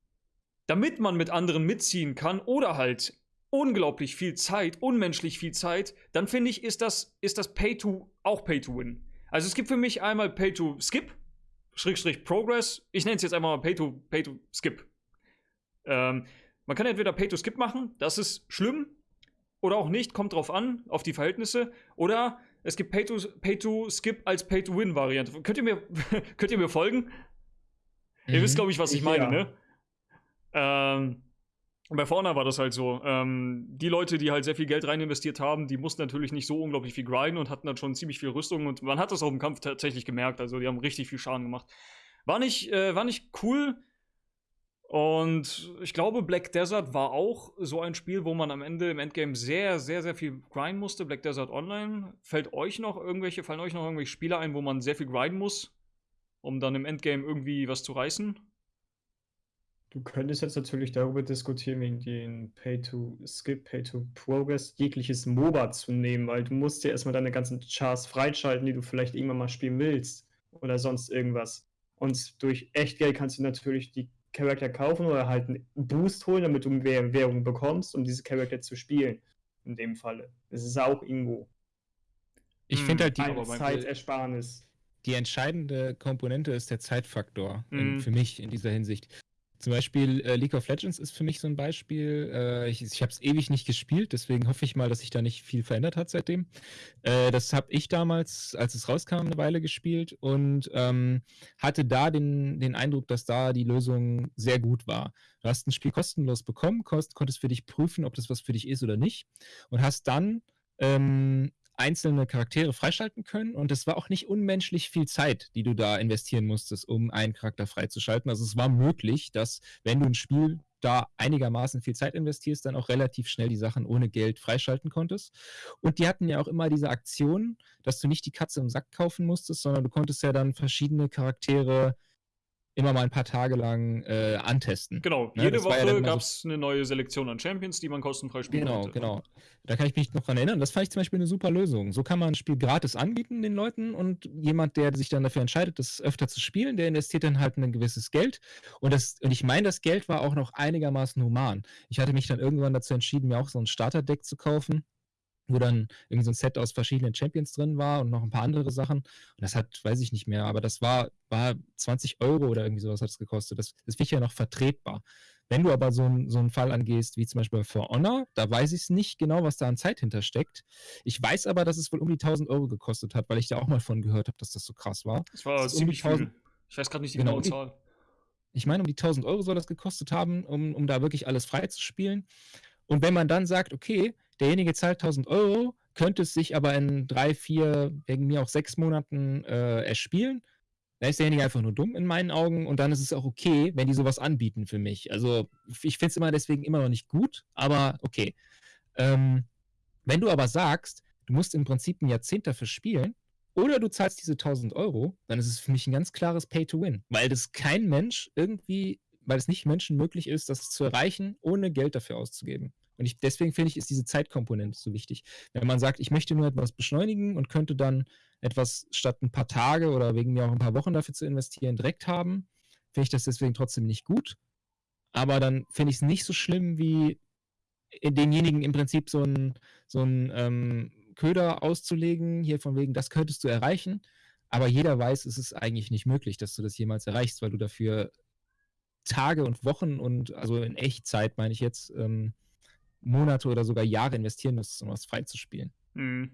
damit man mit anderen mitziehen kann oder halt unglaublich viel Zeit, unmenschlich viel Zeit, dann finde ich, ist das, ist das Pay to auch Pay to Win. Also es gibt für mich einmal Pay to Skip, Schrägstrich Progress. Ich nenne es jetzt einfach mal Pay to, Pay to Skip. Ähm, man kann entweder Pay to Skip machen, das ist schlimm, oder auch nicht, kommt drauf an, auf die Verhältnisse. Oder es gibt Pay to, Pay to Skip als Pay to Win Variante. Könnt ihr mir, könnt ihr mir folgen? Mhm. Ihr wisst, mhm. glaube ich, was ich meine, ja. ne? Ähm, und bei Fauna war das halt so. Ähm, die Leute, die halt sehr viel Geld rein investiert haben, die mussten natürlich nicht so unglaublich viel grinden und hatten dann schon ziemlich viel Rüstung. Und man hat das auch im Kampf tatsächlich gemerkt. Also die haben richtig viel Schaden gemacht. War nicht, äh, war nicht cool. Und ich glaube, Black Desert war auch so ein Spiel, wo man am Ende im Endgame sehr, sehr, sehr viel grinden musste. Black Desert Online. Fällt euch noch irgendwelche, fallen euch noch irgendwelche Spiele ein, wo man sehr viel grinden muss, um dann im Endgame irgendwie was zu reißen? Du könntest jetzt natürlich darüber diskutieren, wegen den Pay-to-Skip, Pay-to-Progress, jegliches MOBA zu nehmen, weil du musst ja erstmal deine ganzen Chars freischalten, die du vielleicht irgendwann mal spielen willst oder sonst irgendwas. Und durch Echtgeld kannst du natürlich die Charakter kaufen oder halt einen Boost holen, damit du mehr Währung bekommst, um diese Charakter zu spielen. In dem Falle. Das ist auch irgendwo. Ich finde halt die eine Zeitersparnis. Die entscheidende Komponente ist der Zeitfaktor mhm. in, für mich in dieser Hinsicht. Zum Beispiel äh, League of Legends ist für mich so ein Beispiel. Äh, ich ich habe es ewig nicht gespielt, deswegen hoffe ich mal, dass sich da nicht viel verändert hat seitdem. Äh, das habe ich damals, als es rauskam, eine Weile gespielt und ähm, hatte da den, den Eindruck, dass da die Lösung sehr gut war. Du hast ein Spiel kostenlos bekommen, konntest, für dich prüfen, ob das was für dich ist oder nicht und hast dann ähm, einzelne Charaktere freischalten können und es war auch nicht unmenschlich viel Zeit, die du da investieren musstest, um einen Charakter freizuschalten. Also es war möglich, dass wenn du ein Spiel da einigermaßen viel Zeit investierst, dann auch relativ schnell die Sachen ohne Geld freischalten konntest. Und die hatten ja auch immer diese Aktion, dass du nicht die Katze im Sack kaufen musstest, sondern du konntest ja dann verschiedene Charaktere immer mal ein paar Tage lang äh, antesten. Genau, Ne, jede das ja Woche immer gab es eine neue Selektion an Champions, die man kostenfrei spielen Genau, konnte. genau. Da kann ich mich noch dran erinnern. Das fand ich zum Beispiel eine super Lösung. So kann man ein Spiel gratis anbieten den Leuten und jemand, der sich dann dafür entscheidet, das öfter zu spielen, der investiert dann halt ein gewisses Geld. Und, das, und ich meine, das Geld war auch noch einigermaßen human. Ich hatte mich dann irgendwann dazu entschieden, mir auch so ein Starterdeck zu kaufen, wo dann irgendwie so ein Set aus verschiedenen Champions drin war und noch ein paar andere Sachen. Und das hat, weiß ich nicht mehr, aber das war, war 20 Euro oder irgendwie sowas hat es gekostet. Das, das finde ich ja noch vertretbar. Wenn du aber so, ein, so einen Fall angehst, wie zum Beispiel bei For Honor, da weiß ich es nicht genau, was da an Zeit hintersteckt. Ich weiß aber, dass es wohl um die 1000 Euro gekostet hat, weil ich da auch mal von gehört habe, dass das so krass war. Das war Das um ziemlich 1000 viel. Ich weiß gerade nicht die Genau, genaue die- Zahl. Ich meine, um die 1000 Euro soll das gekostet haben, um, um da wirklich alles frei zu spielen. Und wenn man dann sagt, okay, derjenige zahlt 1000 Euro, könnte es sich aber in drei, vier, wegen mir auch sechs Monaten äh, erspielen, dann ist derjenige einfach nur dumm in meinen Augen und dann ist es auch okay, wenn die sowas anbieten für mich. Also ich finde es immer deswegen immer noch nicht gut, aber okay. Ähm, wenn du aber sagst, du musst im Prinzip ein Jahrzehnt dafür spielen, oder du zahlst diese 1000 Euro, dann ist es für mich ein ganz klares Pay-to-Win, weil das kein Mensch irgendwie, weil es nicht Menschen möglich ist, das zu erreichen, ohne Geld dafür auszugeben. Und ich, deswegen finde ich, ist diese Zeitkomponente so wichtig. Wenn man sagt, ich möchte nur etwas beschleunigen und könnte dann etwas statt ein paar Tage oder wegen mir auch ein paar Wochen dafür zu investieren, direkt haben, finde ich das deswegen trotzdem nicht gut. Aber dann finde ich es nicht so schlimm, wie denjenigen im Prinzip so ein, so ähm, Köder auszulegen, hier von wegen, das könntest du erreichen. Aber jeder weiß, es ist eigentlich nicht möglich, dass du das jemals erreichst, weil du dafür Tage und Wochen und also in Echtzeit, meine ich jetzt, ähm, Monate oder sogar Jahre investieren musst, um was freizuspielen. Mhm.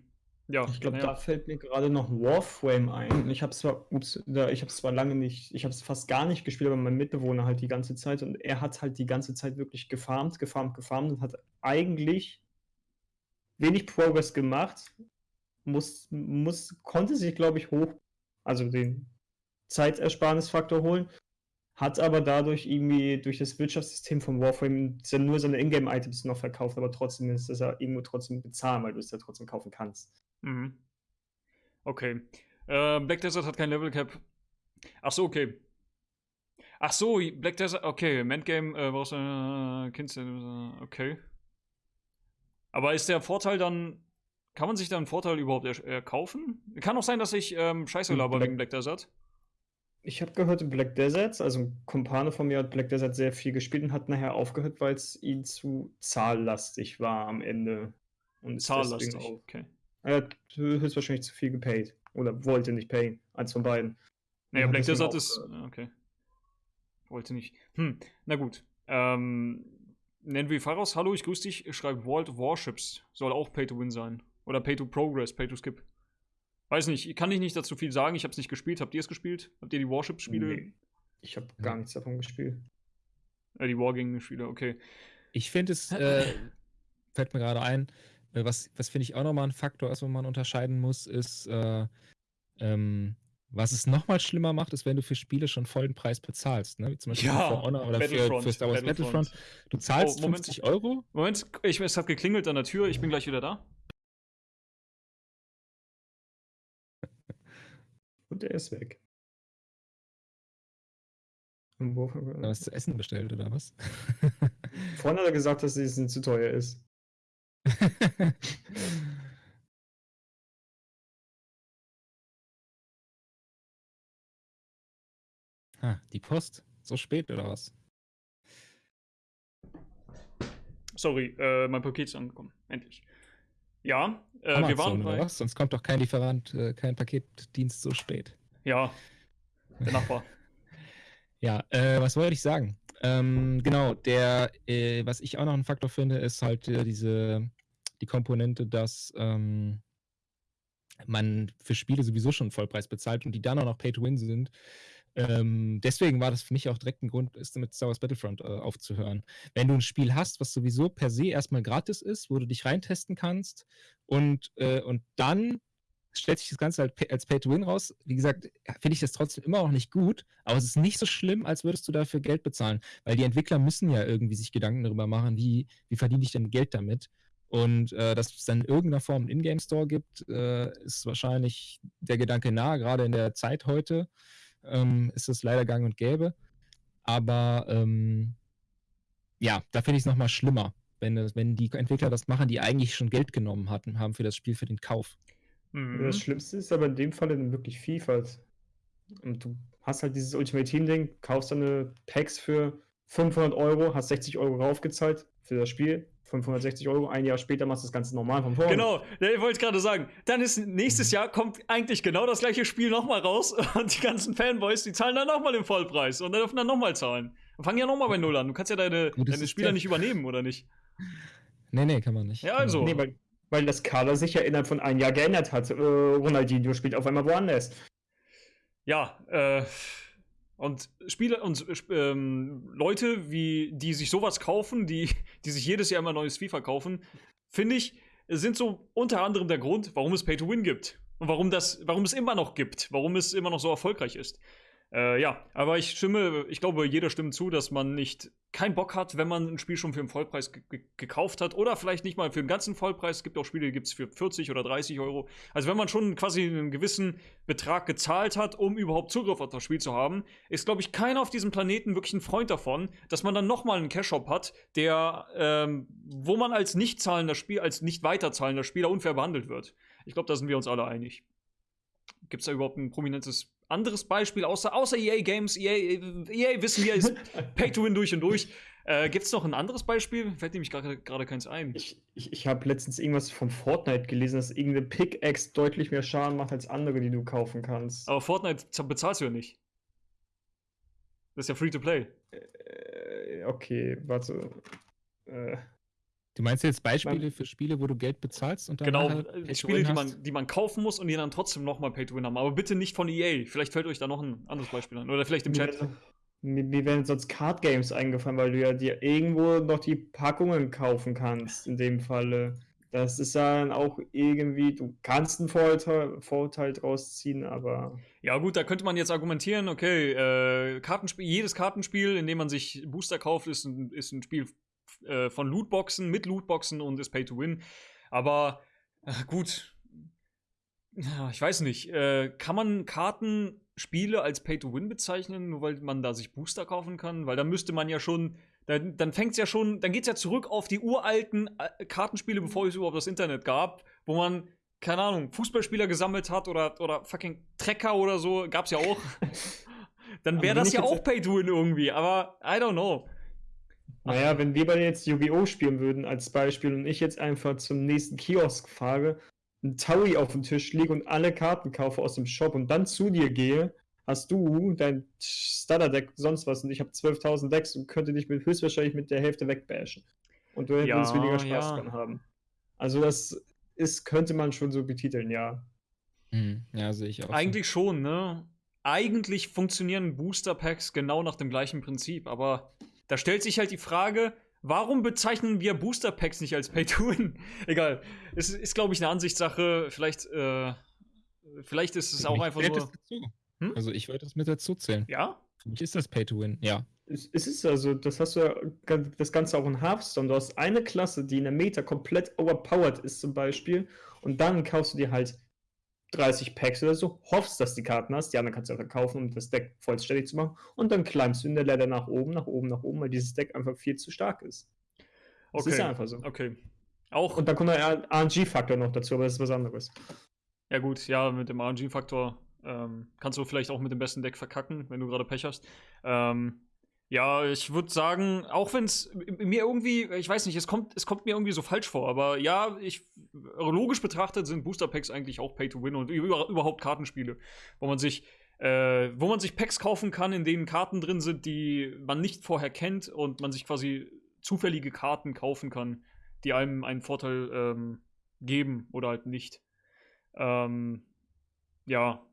Ja, Ich glaube, naja. da fällt mir gerade noch ein Warframe ein. Ich habe zwar, ups, da, ich habe zwar lange nicht, ich habe es fast gar nicht gespielt, aber mein Mitbewohner halt die ganze Zeit und er hat halt die ganze Zeit wirklich gefarmt, gefarmt, gefarmt und hat eigentlich wenig Progress gemacht. Muss, muss, konnte sich, glaube ich, hoch, also den Zeitersparnisfaktor holen, hat aber dadurch irgendwie durch das Wirtschaftssystem von Warframe nur seine Ingame-Items noch verkauft, aber trotzdem ist das ja irgendwo trotzdem bezahlen, weil du es ja trotzdem kaufen kannst. Mhm. Okay. Äh, Black Desert hat kein Level Cap. Ach so, okay. Ach so, Black Desert, okay. Endgame äh, brauchst du äh, Kind, äh, okay. Aber ist der Vorteil dann, kann man sich da einen Vorteil überhaupt er erkaufen? Kann auch sein, dass ich ähm, Scheiße Hm, laber wegen Black Desert. Ich habe gehört, Black Desert, also ein Kumpane von mir hat Black Desert sehr viel gespielt und hat nachher aufgehört, weil es ihm zu zahllastig war am Ende. Und Zahllastig. auch- Okay. Er hat höchstwahrscheinlich zu viel gepaid. Oder wollte nicht payen. Eins von beiden. Naja, Ja, Black Desert ist. äh, Okay. Wollte nicht. Hm, na gut. Ähm, nennen wir Pharos. Hallo, ich grüße dich. Schreibt World Warships. Soll auch Pay to Win sein. Oder Pay to Progress, Pay to Skip. Weiß nicht, kann ich nicht dazu viel sagen. Ich habe es nicht gespielt. Habt ihr es gespielt? Habt ihr die Warships-Spiele? Nee. Ich habe gar nichts davon gespielt. Äh, die Wargaming-Spiele, okay. Ich finde es, äh, fällt mir gerade ein, äh, was, was finde ich auch nochmal ein Faktor ist, wo man unterscheiden muss, ist, äh, ähm, was es nochmal schlimmer macht, ist, wenn du für Spiele schon vollen Preis bezahlst, ne? Wie zum Beispiel Ja, für Honor oder für, Battlefront, für Star Wars Battlefront. Battlefront. Du zahlst Oh, Moment. 50 Euro. Moment, ich, es hat geklingelt an der Tür. Ich bin gleich wieder da. Und er ist weg. Und wo, Oder was zu essen bestellt oder was? vorhin hat er gesagt, dass es zu teuer ist. ah, die Post. So spät oder was? Sorry, äh, mein Paket ist angekommen. Endlich. Ja, äh, wir waren Amazon oder bei. was? Sonst kommt doch kein Lieferant, äh, kein Paketdienst so spät. Ja, der Nachbar. Ja, äh, was wollte ich sagen? Ähm, genau, der, äh, was ich auch noch ein Faktor finde, ist halt äh, diese, die Komponente, dass ähm, man für Spiele sowieso schon Vollpreis bezahlt und die dann auch noch Pay-to-Win sind. Ähm, deswegen war das für mich auch direkt ein Grund, ist mit Star Wars Battlefront äh, aufzuhören. Wenn du ein Spiel hast, was sowieso per se erstmal gratis ist, wo du dich reintesten kannst und, äh, und dann stellt sich das Ganze halt als Pay-to-Win raus. Wie gesagt, finde ich das trotzdem immer noch nicht gut, aber es ist nicht so schlimm, als würdest du dafür Geld bezahlen, weil die Entwickler müssen ja irgendwie sich Gedanken darüber machen, wie, wie verdiene ich denn Geld damit. Und äh, dass es dann in irgendeiner Form einen Ingame-Store gibt, äh, ist wahrscheinlich der Gedanke nah, gerade in der Zeit heute. Ähm, ist das leider gang und gäbe. Aber ähm, ja, da finde ich es nochmal schlimmer, wenn, wenn die Entwickler das machen, die eigentlich schon Geld genommen hatten, haben für das Spiel, für den Kauf. Mhm. Das Schlimmste ist aber in dem Fall dann wirklich Vielfalt. Und du hast halt dieses Ultimate Team-Ding, kaufst deine Packs für 500 Euro, hast 60 Euro raufgezahlt für das Spiel, 560 Euro, ein Jahr später machst du das Ganze normal von vorne. Genau, ich wollte gerade sagen, dann ist nächstes Jahr kommt eigentlich genau das gleiche Spiel nochmal raus und die ganzen Fanboys, die zahlen dann nochmal den Vollpreis und dann dürfen dann nochmal zahlen. Und fangen ja nochmal bei Null an. Du kannst ja deine, deine Spieler nicht übernehmen, oder nicht? Nee, nee, kann man nicht. Ja, also. Nee, weil, weil das Kader sich ja innerhalb von einem Jahr geändert hat. Äh, Ronaldinho spielt auf einmal woanders. Ja, äh, und Spieler und ähm, Leute, wie, die sich sowas kaufen, die, die sich jedes Jahr immer neues FIFA kaufen, finde ich, sind so unter anderem der Grund, warum es Pay to Win gibt. Und warum, das, warum es immer noch gibt, warum es immer noch so erfolgreich ist. Äh, ja, aber ich stimme, ich glaube, jeder stimmt zu, dass man nicht keinen Bock hat, wenn man ein Spiel schon für einen Vollpreis gekauft hat oder vielleicht nicht mal für den ganzen Vollpreis. Es gibt auch Spiele, die gibt es für 40 oder 30 Euro. Also wenn man schon quasi einen gewissen Betrag gezahlt hat, um überhaupt Zugriff auf das Spiel zu haben, ist, glaube ich, keiner auf diesem Planeten wirklich ein Freund davon, dass man dann nochmal einen Cash-Shop hat, der, ähm, wo man als nicht zahlender Spiel, als nicht weiterzahlender Spieler unfair behandelt wird. Ich glaube, da sind wir uns alle einig. Gibt es da überhaupt ein prominentes anderes Beispiel, außer, außer EA Games? EA, EA wissen wir, ist Pay to Win durch und durch. Äh, Gibt es noch ein anderes Beispiel? Fällt nämlich gerade keins ein. Ich, ich, ich habe letztens irgendwas von Fortnite gelesen, dass irgendeine Pickaxe deutlich mehr Schaden macht als andere, die du kaufen kannst. Aber Fortnite bezahlst du ja nicht. Das ist ja free to play. Äh, okay, warte. Äh, Du meinst jetzt Beispiele man, für Spiele, wo du Geld bezahlst und dann Genau, äh, Spiele, die man, die man kaufen muss und die dann trotzdem nochmal Pay-to-Win haben. Aber bitte nicht von EA. Vielleicht fällt euch da noch ein anderes Beispiel an. Oder vielleicht im Chat. Mir, mir werden sonst Card Games eingefallen, weil du ja dir irgendwo noch die Packungen kaufen kannst, in dem Falle. Das ist dann auch irgendwie, du kannst einen Vorteil, Vorteil draus ziehen, aber. Ja, gut, da könnte man jetzt argumentieren, okay, äh, Kartenspiel, jedes Kartenspiel, in dem man sich Booster kauft, ist ein, ist ein Spiel äh, von Lootboxen, mit Lootboxen und ist Pay to Win. Aber äh, gut, ich weiß nicht, äh, kann man Kartenspiele als Pay to Win bezeichnen, nur weil man da sich Booster kaufen kann? Weil da müsste man ja schon, dann, dann fängt es ja schon, dann geht es ja zurück auf die uralten äh, Kartenspiele, bevor es überhaupt das Internet gab, wo man keine Ahnung, Fußballspieler gesammelt hat oder, oder fucking Trecker oder so, gab es ja auch. dann wäre das ja auch Pay to Win irgendwie, aber I don't know. Naja, wenn wir beide jetzt Yu-Gi-Oh! spielen würden als Beispiel und ich jetzt einfach zum nächsten Kiosk fahre, ein Taui auf dem Tisch liege und alle Karten kaufe aus dem Shop und dann zu dir gehe, hast du dein Starter-Deck, sonst was und ich habe 12.000 Decks und könnte dich mit, höchstwahrscheinlich mit der Hälfte wegbashen. Und du ja, würdest weniger Spaß ja. dran haben. Also das ist, könnte man schon so betiteln, ja. Hm, ja, sehe ich auch. Eigentlich so. schon, ne? Eigentlich funktionieren Booster Packs genau nach dem gleichen Prinzip, aber da stellt sich halt die Frage, warum bezeichnen wir Booster Packs nicht als Pay-to-Win? Egal. Es ist, glaube ich, eine Ansichtssache. Vielleicht, äh, vielleicht ist es auch mich einfach nur. Hm? Also, ich würde das mit dazu zählen. Ja? Für mich ist das Pay-to-Win, ja. Es, es, ist also, das hast du ja das Ganze auch in Hearthstone. Du hast eine Klasse, die in der Meta komplett overpowered ist, zum Beispiel. Und dann kaufst du dir halt 30 Packs oder so, hoffst, dass die Karten hast, die anderen kannst du einfach kaufen, um das Deck vollständig zu machen und dann climbst du in der Ladder nach oben, nach oben, nach oben, weil dieses Deck einfach viel zu stark ist. Das okay. ist ja einfach so. Okay. Auch und dann kommt der RNG-Faktor noch dazu, aber das ist was anderes. Ja gut, ja, mit dem RNG-Faktor ähm, kannst du vielleicht auch mit dem besten Deck verkacken, wenn du gerade Pech hast. Ähm, ja, ich würde sagen, auch wenn es mir irgendwie, ich weiß nicht, es kommt, es kommt mir irgendwie so falsch vor, aber ja, ich logisch betrachtet sind Booster Packs eigentlich auch Pay to Win und über, überhaupt Kartenspiele, wo man sich äh, wo man sich Packs kaufen kann, in denen Karten drin sind, die man nicht vorher kennt und man sich quasi zufällige Karten kaufen kann, die einem einen Vorteil ähm, geben oder halt nicht. Ähm, ja,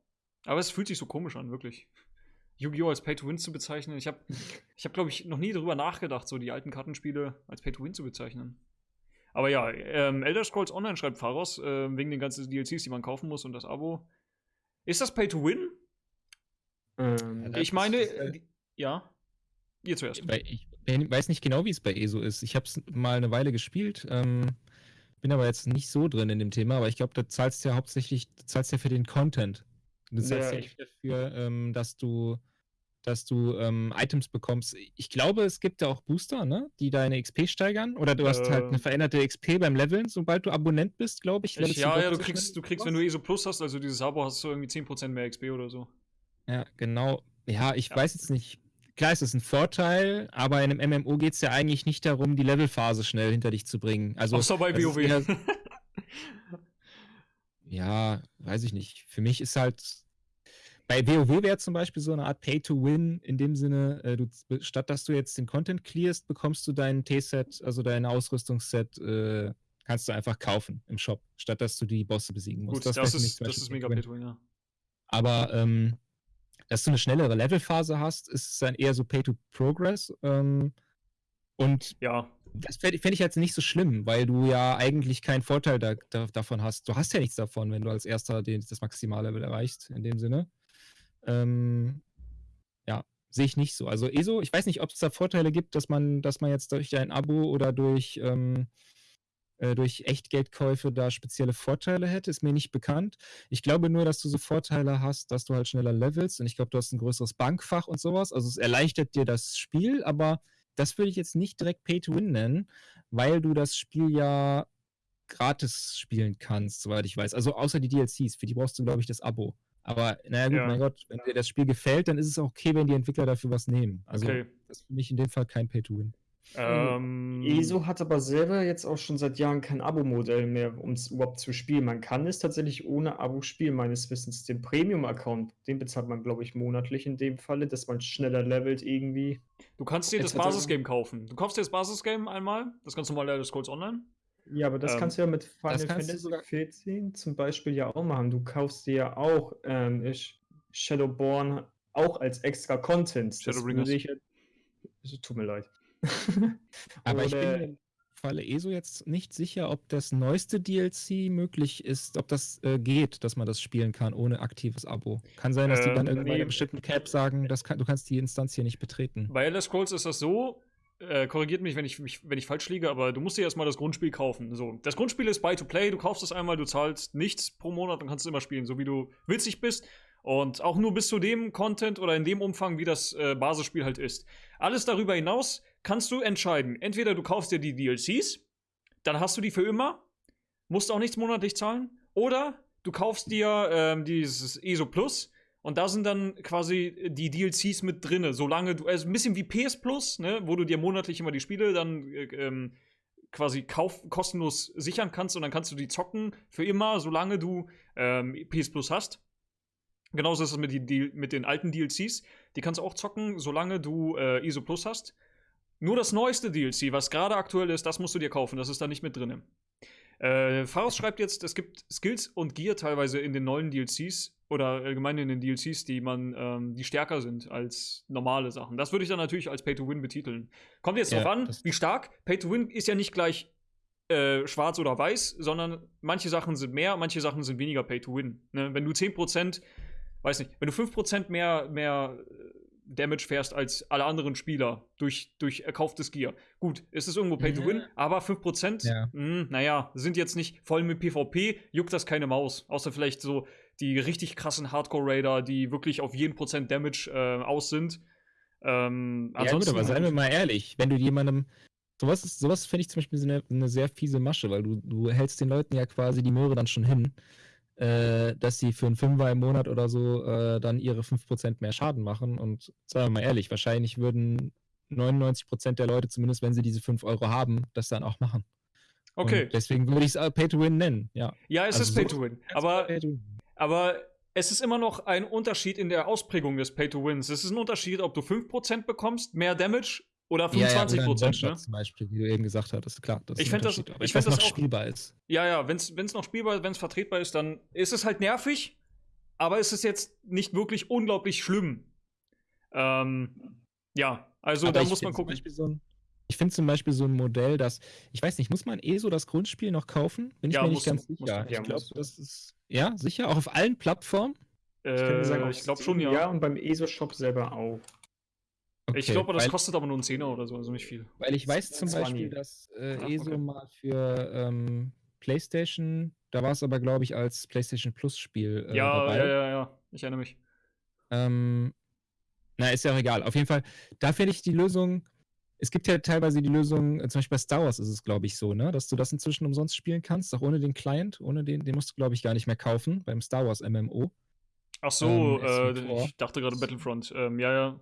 aber es fühlt sich so komisch an, wirklich. Yu-Gi-Oh! als Pay-to-Win zu bezeichnen. Ich habe, ich hab, glaube ich, noch nie darüber nachgedacht, so die alten Kartenspiele als Pay-to-Win zu bezeichnen. Aber ja, ähm, Elder Scrolls Online schreibt Pharos, äh, wegen den ganzen DLCs, die man kaufen muss und das Abo. Ist das Pay-to-Win? Ähm, ich meine, äh, ja. Ihr zuerst. Ich, ich weiß nicht genau, wie es bei ESO ist. Ich habe es mal eine Weile gespielt. Ähm, bin aber jetzt nicht so drin in dem Thema, aber ich glaube, da zahlst du ja hauptsächlich, du zahlst ja für den Content. Du ja, Ja, nicht dafür, ähm, dass du, dass du ähm, Items bekommst. Ich glaube, es gibt ja auch Booster, ne? die deine XP steigern. Oder du hast halt eine Ähm. veränderte XP beim Leveln, sobald du Abonnent bist, glaube ich. Ich, ja, ja, du kriegst, du kriegst, wenn du ESO Plus hast, also dieses Abo, hast du irgendwie 10% mehr XP oder so. Ja, genau. Ja, ich Ja. weiß jetzt nicht. Klar ist es ein Vorteil, aber in einem MMO geht es ja eigentlich nicht darum, die Levelphase schnell hinter dich zu bringen. Also, Außer bei ist WoW. ja, weiß ich nicht. Für mich ist halt. Bei WoW wäre zum Beispiel so eine Art Pay-to-Win in dem Sinne, äh, du, statt dass du jetzt den Content clearst, bekommst du dein T-Set, also dein Ausrüstungsset, äh, kannst du einfach kaufen im Shop, statt dass du die Bosse besiegen musst. Gut, das, mich ist, das ist mega Pay-to-Win. Ja. Aber ähm, dass du eine schnellere Levelphase hast, ist es dann eher so Pay-to-Progress. Ähm, und Ja, das fände fänd ich jetzt nicht so schlimm, weil du ja eigentlich keinen Vorteil da, da, davon hast. Du hast ja nichts davon, wenn du als erster den, das Maximallevel erreichst, in dem Sinne. Ähm, ja, sehe ich nicht so. Also ESO, ich weiß nicht, ob es da Vorteile gibt, dass man, dass man jetzt durch ein Abo oder durch, ähm, äh, durch Echtgeldkäufe da spezielle Vorteile hätte, ist mir nicht bekannt. Ich glaube nur, dass du so Vorteile hast, dass du halt schneller levelst und ich glaube, du hast ein größeres Bankfach und sowas. Also es erleichtert dir das Spiel, aber das würde ich jetzt nicht direkt Pay to Win nennen, weil du das Spiel ja gratis spielen kannst, soweit ich weiß. Also außer die DLCs, für die brauchst du, glaube ich, das Abo. Aber naja, gut, Ja. mein Gott, wenn dir das Spiel gefällt, dann ist es auch okay, wenn die Entwickler dafür was nehmen. Also okay. das ist für mich in dem Fall kein Pay to Win. Ähm, ESO hat aber selber jetzt auch schon seit Jahren kein Abo-Modell mehr, um es überhaupt zu spielen. Man kann es tatsächlich ohne Abo spielen, meines Wissens. Den Premium-Account, den bezahlt man, glaube ich, monatlich in dem Falle, dass man schneller levelt irgendwie. du kannst dir das Basisgame kaufen. Du kaufst dir das Basisgame einmal, das ganz normale Elder Scrolls Online. Ja, aber das Ähm, kannst du ja mit Final kannst du Fantasy sogar- 14 zum Beispiel ja auch machen. Du kaufst dir ja auch ähm, Sh- Shadowborn auch als extra Content. Das Shadowbringers. würde ich tut mir leid. Aber ich bin im Falle ESO jetzt nicht sicher, ob das neueste DLC möglich ist, ob das äh, geht, dass man das spielen kann ohne aktives Abo. Kann sein, dass die dann Ähm, irgendwann nee. in einem bestimmten Cap sagen, kann, du kannst die Instanz hier nicht betreten. Bei Elder Scrolls ist das so, äh, korrigiert mich wenn, ich, mich, wenn ich falsch liege, aber du musst dir erstmal das Grundspiel kaufen. So, das Grundspiel ist Buy-to-Play, du kaufst es einmal, du zahlst nichts pro Monat und kannst es immer spielen, so wie du witzig bist. Und auch nur bis zu dem Content oder in dem Umfang, wie das äh, Basisspiel halt ist. Alles darüber hinaus kannst du entscheiden. Entweder du kaufst dir die DLCs, dann hast du die für immer, musst auch nichts monatlich zahlen, oder du kaufst dir ähm, dieses ESO Plus und da sind dann quasi die DLCs mit drinne, solange du, also ein bisschen wie PS Plus, ne, wo du dir monatlich immer die Spiele dann äh, ähm, quasi kauf, kostenlos sichern kannst und dann kannst du die zocken für immer, solange du ähm, PS Plus hast. Genauso ist es mit, die, die, mit den alten DLCs. Die kannst du auch zocken, solange du äh, ISO Plus hast. Nur das neueste DLC, was gerade aktuell ist, das musst du dir kaufen. Das ist da nicht mit drin. Äh, Faros schreibt jetzt, es gibt Skills und Gear teilweise in den neuen DLCs oder allgemein in den DLCs, die man, ähm, die stärker sind als normale Sachen. Das würde ich dann natürlich als Pay to Win betiteln. Kommt jetzt Ja, drauf an, wie stark. Pay to Win ist ja nicht gleich äh, schwarz oder weiß, sondern manche Sachen sind mehr, manche Sachen sind weniger Pay to Win. Ne? Wenn du 10%, weiß nicht, wenn du 5% mehr, mehr Damage fährst als alle anderen Spieler durch, durch erkauftes Gear. Gut, ist es irgendwo Pay to Win, aber 5%, Ja. mh, naja, sind jetzt nicht voll mit PvP, juckt das keine Maus. Außer vielleicht so die richtig krassen Hardcore-Raider, die wirklich auf jeden Prozent Damage äh, aus sind. Ähm, Ja, gut, aber seien wir mal ehrlich, wenn du jemandem. Sowas, ist- sowas finde ich zum Beispiel so eine, eine sehr fiese Masche, weil du, du hältst den Leuten ja quasi die Möhre dann schon hin, äh, dass sie für einen Fünfer im Monat oder so äh, dann ihre 5% mehr Schaden machen. Und sagen wir mal ehrlich, wahrscheinlich würden 99% der Leute, zumindest wenn sie diese 5 Euro haben, das dann auch machen. Okay, Und deswegen würde ich es Pay to Win nennen, ja. ja, es also ist so- Pay to Win. Aber Pay to Win. Aber es ist immer noch ein Unterschied in der Ausprägung des Pay-to-Wins. Es ist ein Unterschied, ob du 5% bekommst, mehr Damage oder Ja, ja, 25%. oder ein One-Shot ne? zum Beispiel, wie du eben gesagt hattest. Klar, das Ich ist ein fänd das-. Aber ich wenn fänd es das noch auch- spielbar ist. Ja, ja, wenn es noch spielbar, wenn es vertretbar ist, dann ist es halt nervig, aber es ist jetzt nicht wirklich unglaublich schlimm. Ähm, ja, also Aber da muss man gucken. So ein, ich finde zum Beispiel so ein Modell, das, ich weiß nicht, muss man eh so das Grundspiel noch kaufen? Bin ich Ja, mir nicht du, ganz du. sicher. Ja, ich glaube, du. das ist, ja, sicher, auch auf allen Plattformen. Ich, Äh, ich glaube schon, ja. und beim ESO-Shop selber auch. Ich Okay, glaube, das weil, kostet aber nur einen Zehner oder so, also nicht viel. Weil ich weiß zum 20. Beispiel, dass äh, Ach, ESO okay. mal für ähm, PlayStation, da war es aber, glaube ich, als PlayStation Plus Spiel äh, ja, dabei. ja, ja, ja. ich erinnere mich. Ähm, na, ist ja auch egal. Auf jeden Fall, da finde ich die Lösung. Es gibt ja teilweise die Lösung, äh, zum Beispiel bei Star Wars ist es, glaube ich, so, ne, dass du das inzwischen umsonst spielen kannst, auch ohne den Client, ohne den, den musst du, glaube ich, gar nicht mehr kaufen beim Star Wars MMO. Ach so, ähm, äh, ich dachte gerade Battlefront. Ähm, ja, ja.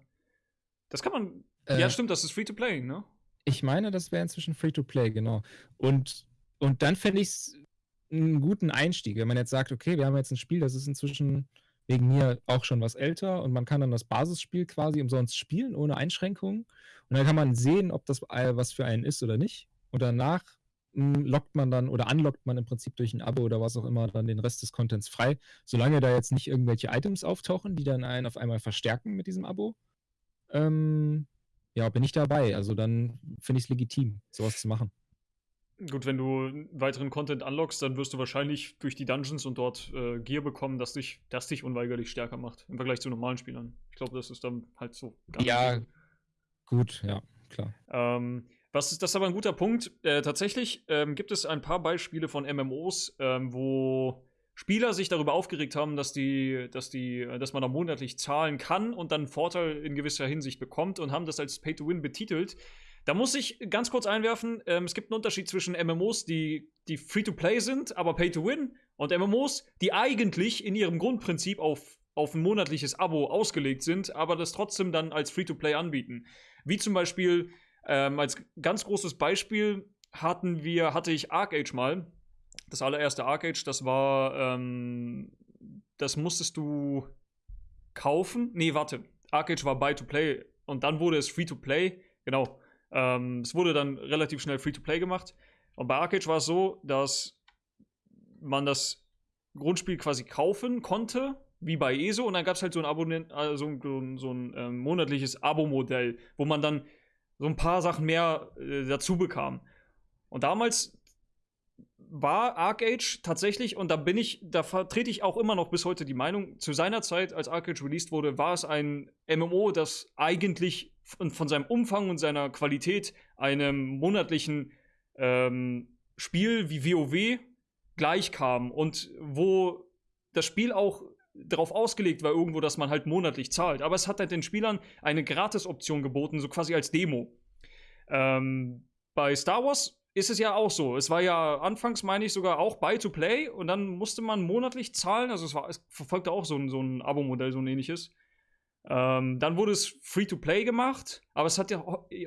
Das kann man. Äh, ja, stimmt, das ist free to play, ne? Ich meine, das wäre inzwischen free to play, genau. Und, und dann fände ich es einen guten Einstieg, wenn man jetzt sagt, okay, wir haben jetzt ein Spiel, das ist inzwischen wegen mir auch schon was älter und man kann dann das Basisspiel quasi umsonst spielen, ohne Einschränkungen. Und dann kann man sehen, ob das was für einen ist oder nicht. Und danach hm, lockt man dann oder unlockt man im Prinzip durch ein Abo oder was auch immer dann den Rest des Contents frei, solange da jetzt nicht irgendwelche Items auftauchen, die dann einen auf einmal verstärken mit diesem Abo. Ähm, ja, bin ich dabei. Also dann finde ich es legitim, sowas zu machen. Gut, wenn du weiteren Content unlockst, dann wirst du wahrscheinlich durch die Dungeons und dort äh, Gear bekommen, das dich, das dich unweigerlich stärker macht im Vergleich zu normalen Spielern. Ich glaube, das ist dann halt so. ja, so. gut, ja, klar. Ähm, was ist, das ist aber ein guter Punkt. Äh, tatsächlich ähm, gibt es ein paar Beispiele von MMOs, ähm, wo Spieler sich darüber aufgeregt haben, dass die, dass die, dass man da monatlich zahlen kann und dann einen Vorteil in gewisser Hinsicht bekommt und haben das als Pay to Win betitelt. Da muss ich ganz kurz einwerfen, ähm, es gibt einen Unterschied zwischen MMOs, die, die Free-to-Play sind, aber Pay-to-Win, und MMOs, die eigentlich in ihrem Grundprinzip auf, auf ein monatliches Abo ausgelegt sind, aber das trotzdem dann als Free-to-Play anbieten. Wie zum Beispiel, ähm, als ganz großes Beispiel hatten wir, hatte ich Arcade mal. Das allererste Arcade, das war, ähm, das musstest du kaufen. Nee, warte. Arcade war Buy-to-Play und dann wurde es Free-to-Play. Genau. Ähm, es wurde dann relativ schnell Free-to-Play gemacht. Und bei Arcade war es so, dass man das Grundspiel quasi kaufen konnte, wie bei ESO, und dann gab es halt so ein, Abonnent, also so, so ein ähm, monatliches Abo-Modell, wo man dann so ein paar Sachen mehr äh, dazu bekam. Und damals war Arcade tatsächlich, und da bin ich, da vertrete ich auch immer noch bis heute die Meinung, zu seiner Zeit, als Arcade released wurde, war es ein MMO, das eigentlich von, von seinem Umfang und seiner Qualität einem monatlichen ähm, Spiel wie WoW gleichkam und wo das Spiel auch darauf ausgelegt war irgendwo, dass man halt monatlich zahlt. Aber es hat halt den Spielern eine Gratis-Option geboten, so quasi als Demo. Ähm, bei Star Wars ist es ja auch so. Es war ja anfangs, meine ich, sogar auch Buy-to-Play und dann musste man monatlich zahlen. Also es, war, es verfolgte auch so ein, so ein Abo-Modell, so ein ähnliches. Ähm, dann wurde es Free-to-Play gemacht, aber es hat ja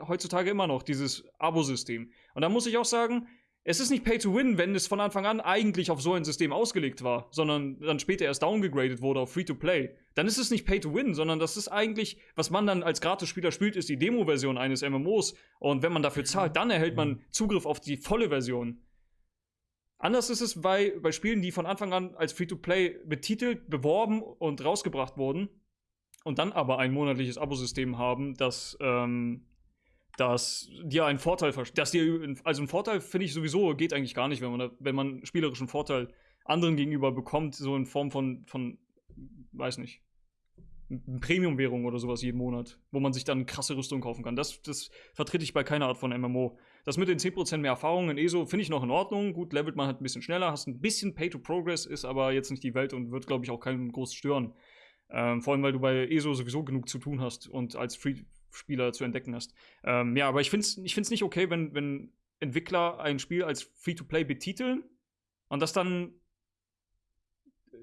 heutzutage immer noch dieses Abo-System. Und da muss ich auch sagen, es ist nicht Pay-to-Win, wenn es von Anfang an eigentlich auf so ein System ausgelegt war, sondern dann später erst downgegradet wurde auf Free-to-Play. Dann ist es nicht Pay-to-Win, sondern das ist eigentlich, was man dann als Gratis-Spieler spielt, ist die Demo-Version eines MMOs. Und wenn man dafür zahlt, dann erhält man Zugriff auf die volle Version. Anders ist es bei, bei Spielen, die von Anfang an als Free-to-Play betitelt, beworben und rausgebracht wurden und dann aber ein monatliches Abosystem haben, das, ähm, das dir einen Vorteil dass dir also ein Vorteil finde ich sowieso geht eigentlich gar nicht, wenn man wenn man spielerischen Vorteil anderen gegenüber bekommt, so in Form von von weiß nicht Premium-Währung oder sowas jeden Monat, wo man sich dann krasse Rüstung kaufen kann. Das, das vertrete ich bei keiner Art von MMO. Das mit den 10% mehr Erfahrung in ESO finde ich noch in Ordnung. Gut, levelt man halt ein bisschen schneller, hast ein bisschen Pay-to-Progress, ist aber jetzt nicht die Welt und wird, glaube ich, auch keinen groß stören. Ähm, vor allem, weil du bei ESO sowieso genug zu tun hast und als Free-Spieler zu entdecken hast. Ähm, ja, aber ich finde es ich find's nicht okay, wenn, wenn Entwickler ein Spiel als Free-to-Play betiteln und das dann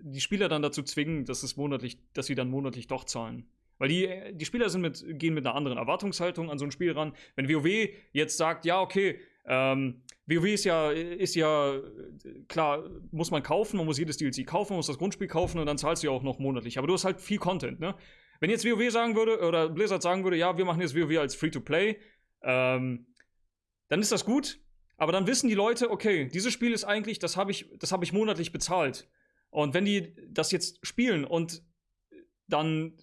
die Spieler dann dazu zwingen, dass es monatlich, dass sie dann monatlich doch zahlen. Weil die, die Spieler sind mit, gehen mit einer anderen Erwartungshaltung an so ein Spiel ran. Wenn WoW jetzt sagt, ja, okay, ähm, WoW ist ja, ist ja, klar, muss man kaufen, man muss jedes DLC kaufen, man muss das Grundspiel kaufen und dann zahlst du ja auch noch monatlich. Aber du hast halt viel Content, ne? Wenn jetzt WoW sagen würde, oder Blizzard sagen würde, ja, wir machen jetzt WoW als Free-to-Play, ähm, dann ist das gut, aber dann wissen die Leute, okay, dieses Spiel ist eigentlich, das habe ich, hab ich monatlich bezahlt. Und wenn die das jetzt spielen und dann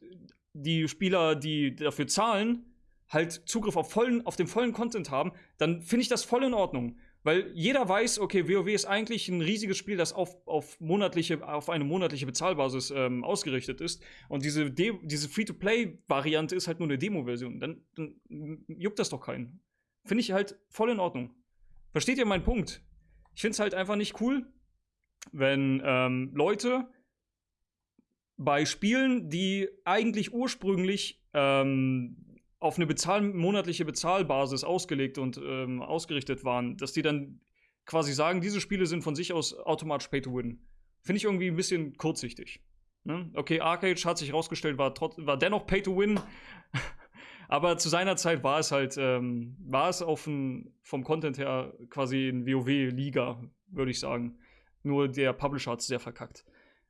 die Spieler, die dafür zahlen, halt Zugriff auf, vollen, auf den vollen Content haben, dann finde ich das voll in Ordnung. Weil jeder weiß, okay, WoW ist eigentlich ein riesiges Spiel, das auf, auf, monatliche, auf eine monatliche Bezahlbasis ähm, ausgerichtet ist. Und diese, diese Free-to-Play-Variante ist halt nur eine Demo-Version. Dann, dann, juckt das doch keinen. Finde ich halt voll in Ordnung. Versteht ihr meinen Punkt? Ich finde es halt einfach nicht cool, wenn ähm, Leute bei Spielen, die eigentlich ursprünglich ähm, auf eine bezahl monatliche Bezahlbasis ausgelegt und ähm, ausgerichtet waren, dass die dann quasi sagen, diese Spiele sind von sich aus automatisch Pay to Win. Finde ich irgendwie ein bisschen kurzsichtig. Ne? Okay, Arcade hat sich herausgestellt, war, war dennoch Pay to Win. Aber zu seiner Zeit war es halt, ähm, war es auf ein, vom Content her quasi ein WoW-Liga, würde ich sagen. Nur der Publisher hat es sehr verkackt.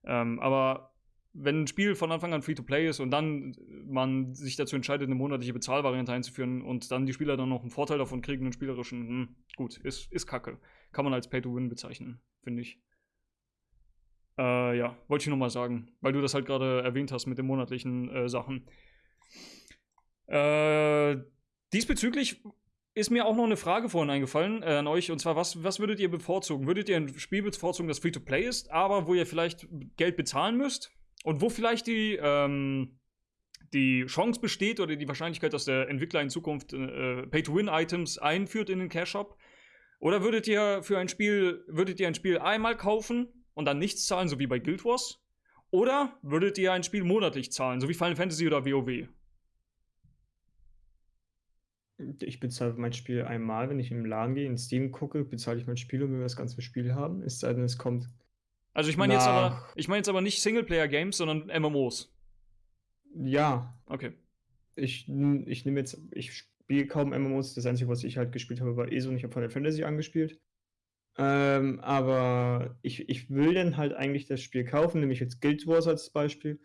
Ähm, aber wenn ein Spiel von Anfang an Free-to-Play ist und dann man sich dazu entscheidet, eine monatliche Bezahlvariante einzuführen und dann die Spieler dann noch einen Vorteil davon kriegen, einen spielerischen, hm, gut, ist, ist kacke. Kann man als Pay-to-Win bezeichnen, finde ich. Äh, ja, wollte ich nur mal sagen, weil du das halt gerade erwähnt hast mit den monatlichen äh, Sachen. Äh, diesbezüglich ist mir auch noch eine Frage vorhin eingefallen äh, an euch, und zwar, was, was würdet ihr bevorzugen? Würdet ihr ein Spiel bevorzugen, das Free-to-Play ist, aber wo ihr vielleicht Geld bezahlen müsst? Und wo vielleicht die, ähm, die Chance besteht oder die Wahrscheinlichkeit, dass der Entwickler in Zukunft äh, Pay-to-Win-Items einführt in den Cash-Shop? Oder würdet ihr für ein Spiel, würdet ihr ein Spiel einmal kaufen und dann nichts zahlen, so wie bei Guild Wars? Oder würdet ihr ein Spiel monatlich zahlen, so wie Final Fantasy oder WoW? Ich bezahle mein Spiel einmal, wenn ich im Laden gehe, in Steam gucke, bezahle ich mein Spiel und will das ganze Spiel haben. Es sei denn, es kommt also ich meine jetzt aber, ich meine jetzt aber nicht Singleplayer-Games, sondern MMOs. Ja. Okay. Ich, ich nehme jetzt, ich spiele kaum MMOs. Das Einzige, was ich halt gespielt habe, war ESO und ich habe Final Fantasy angespielt. Ähm, aber ich, ich will dann halt eigentlich das Spiel kaufen, nämlich jetzt Guild Wars als Beispiel.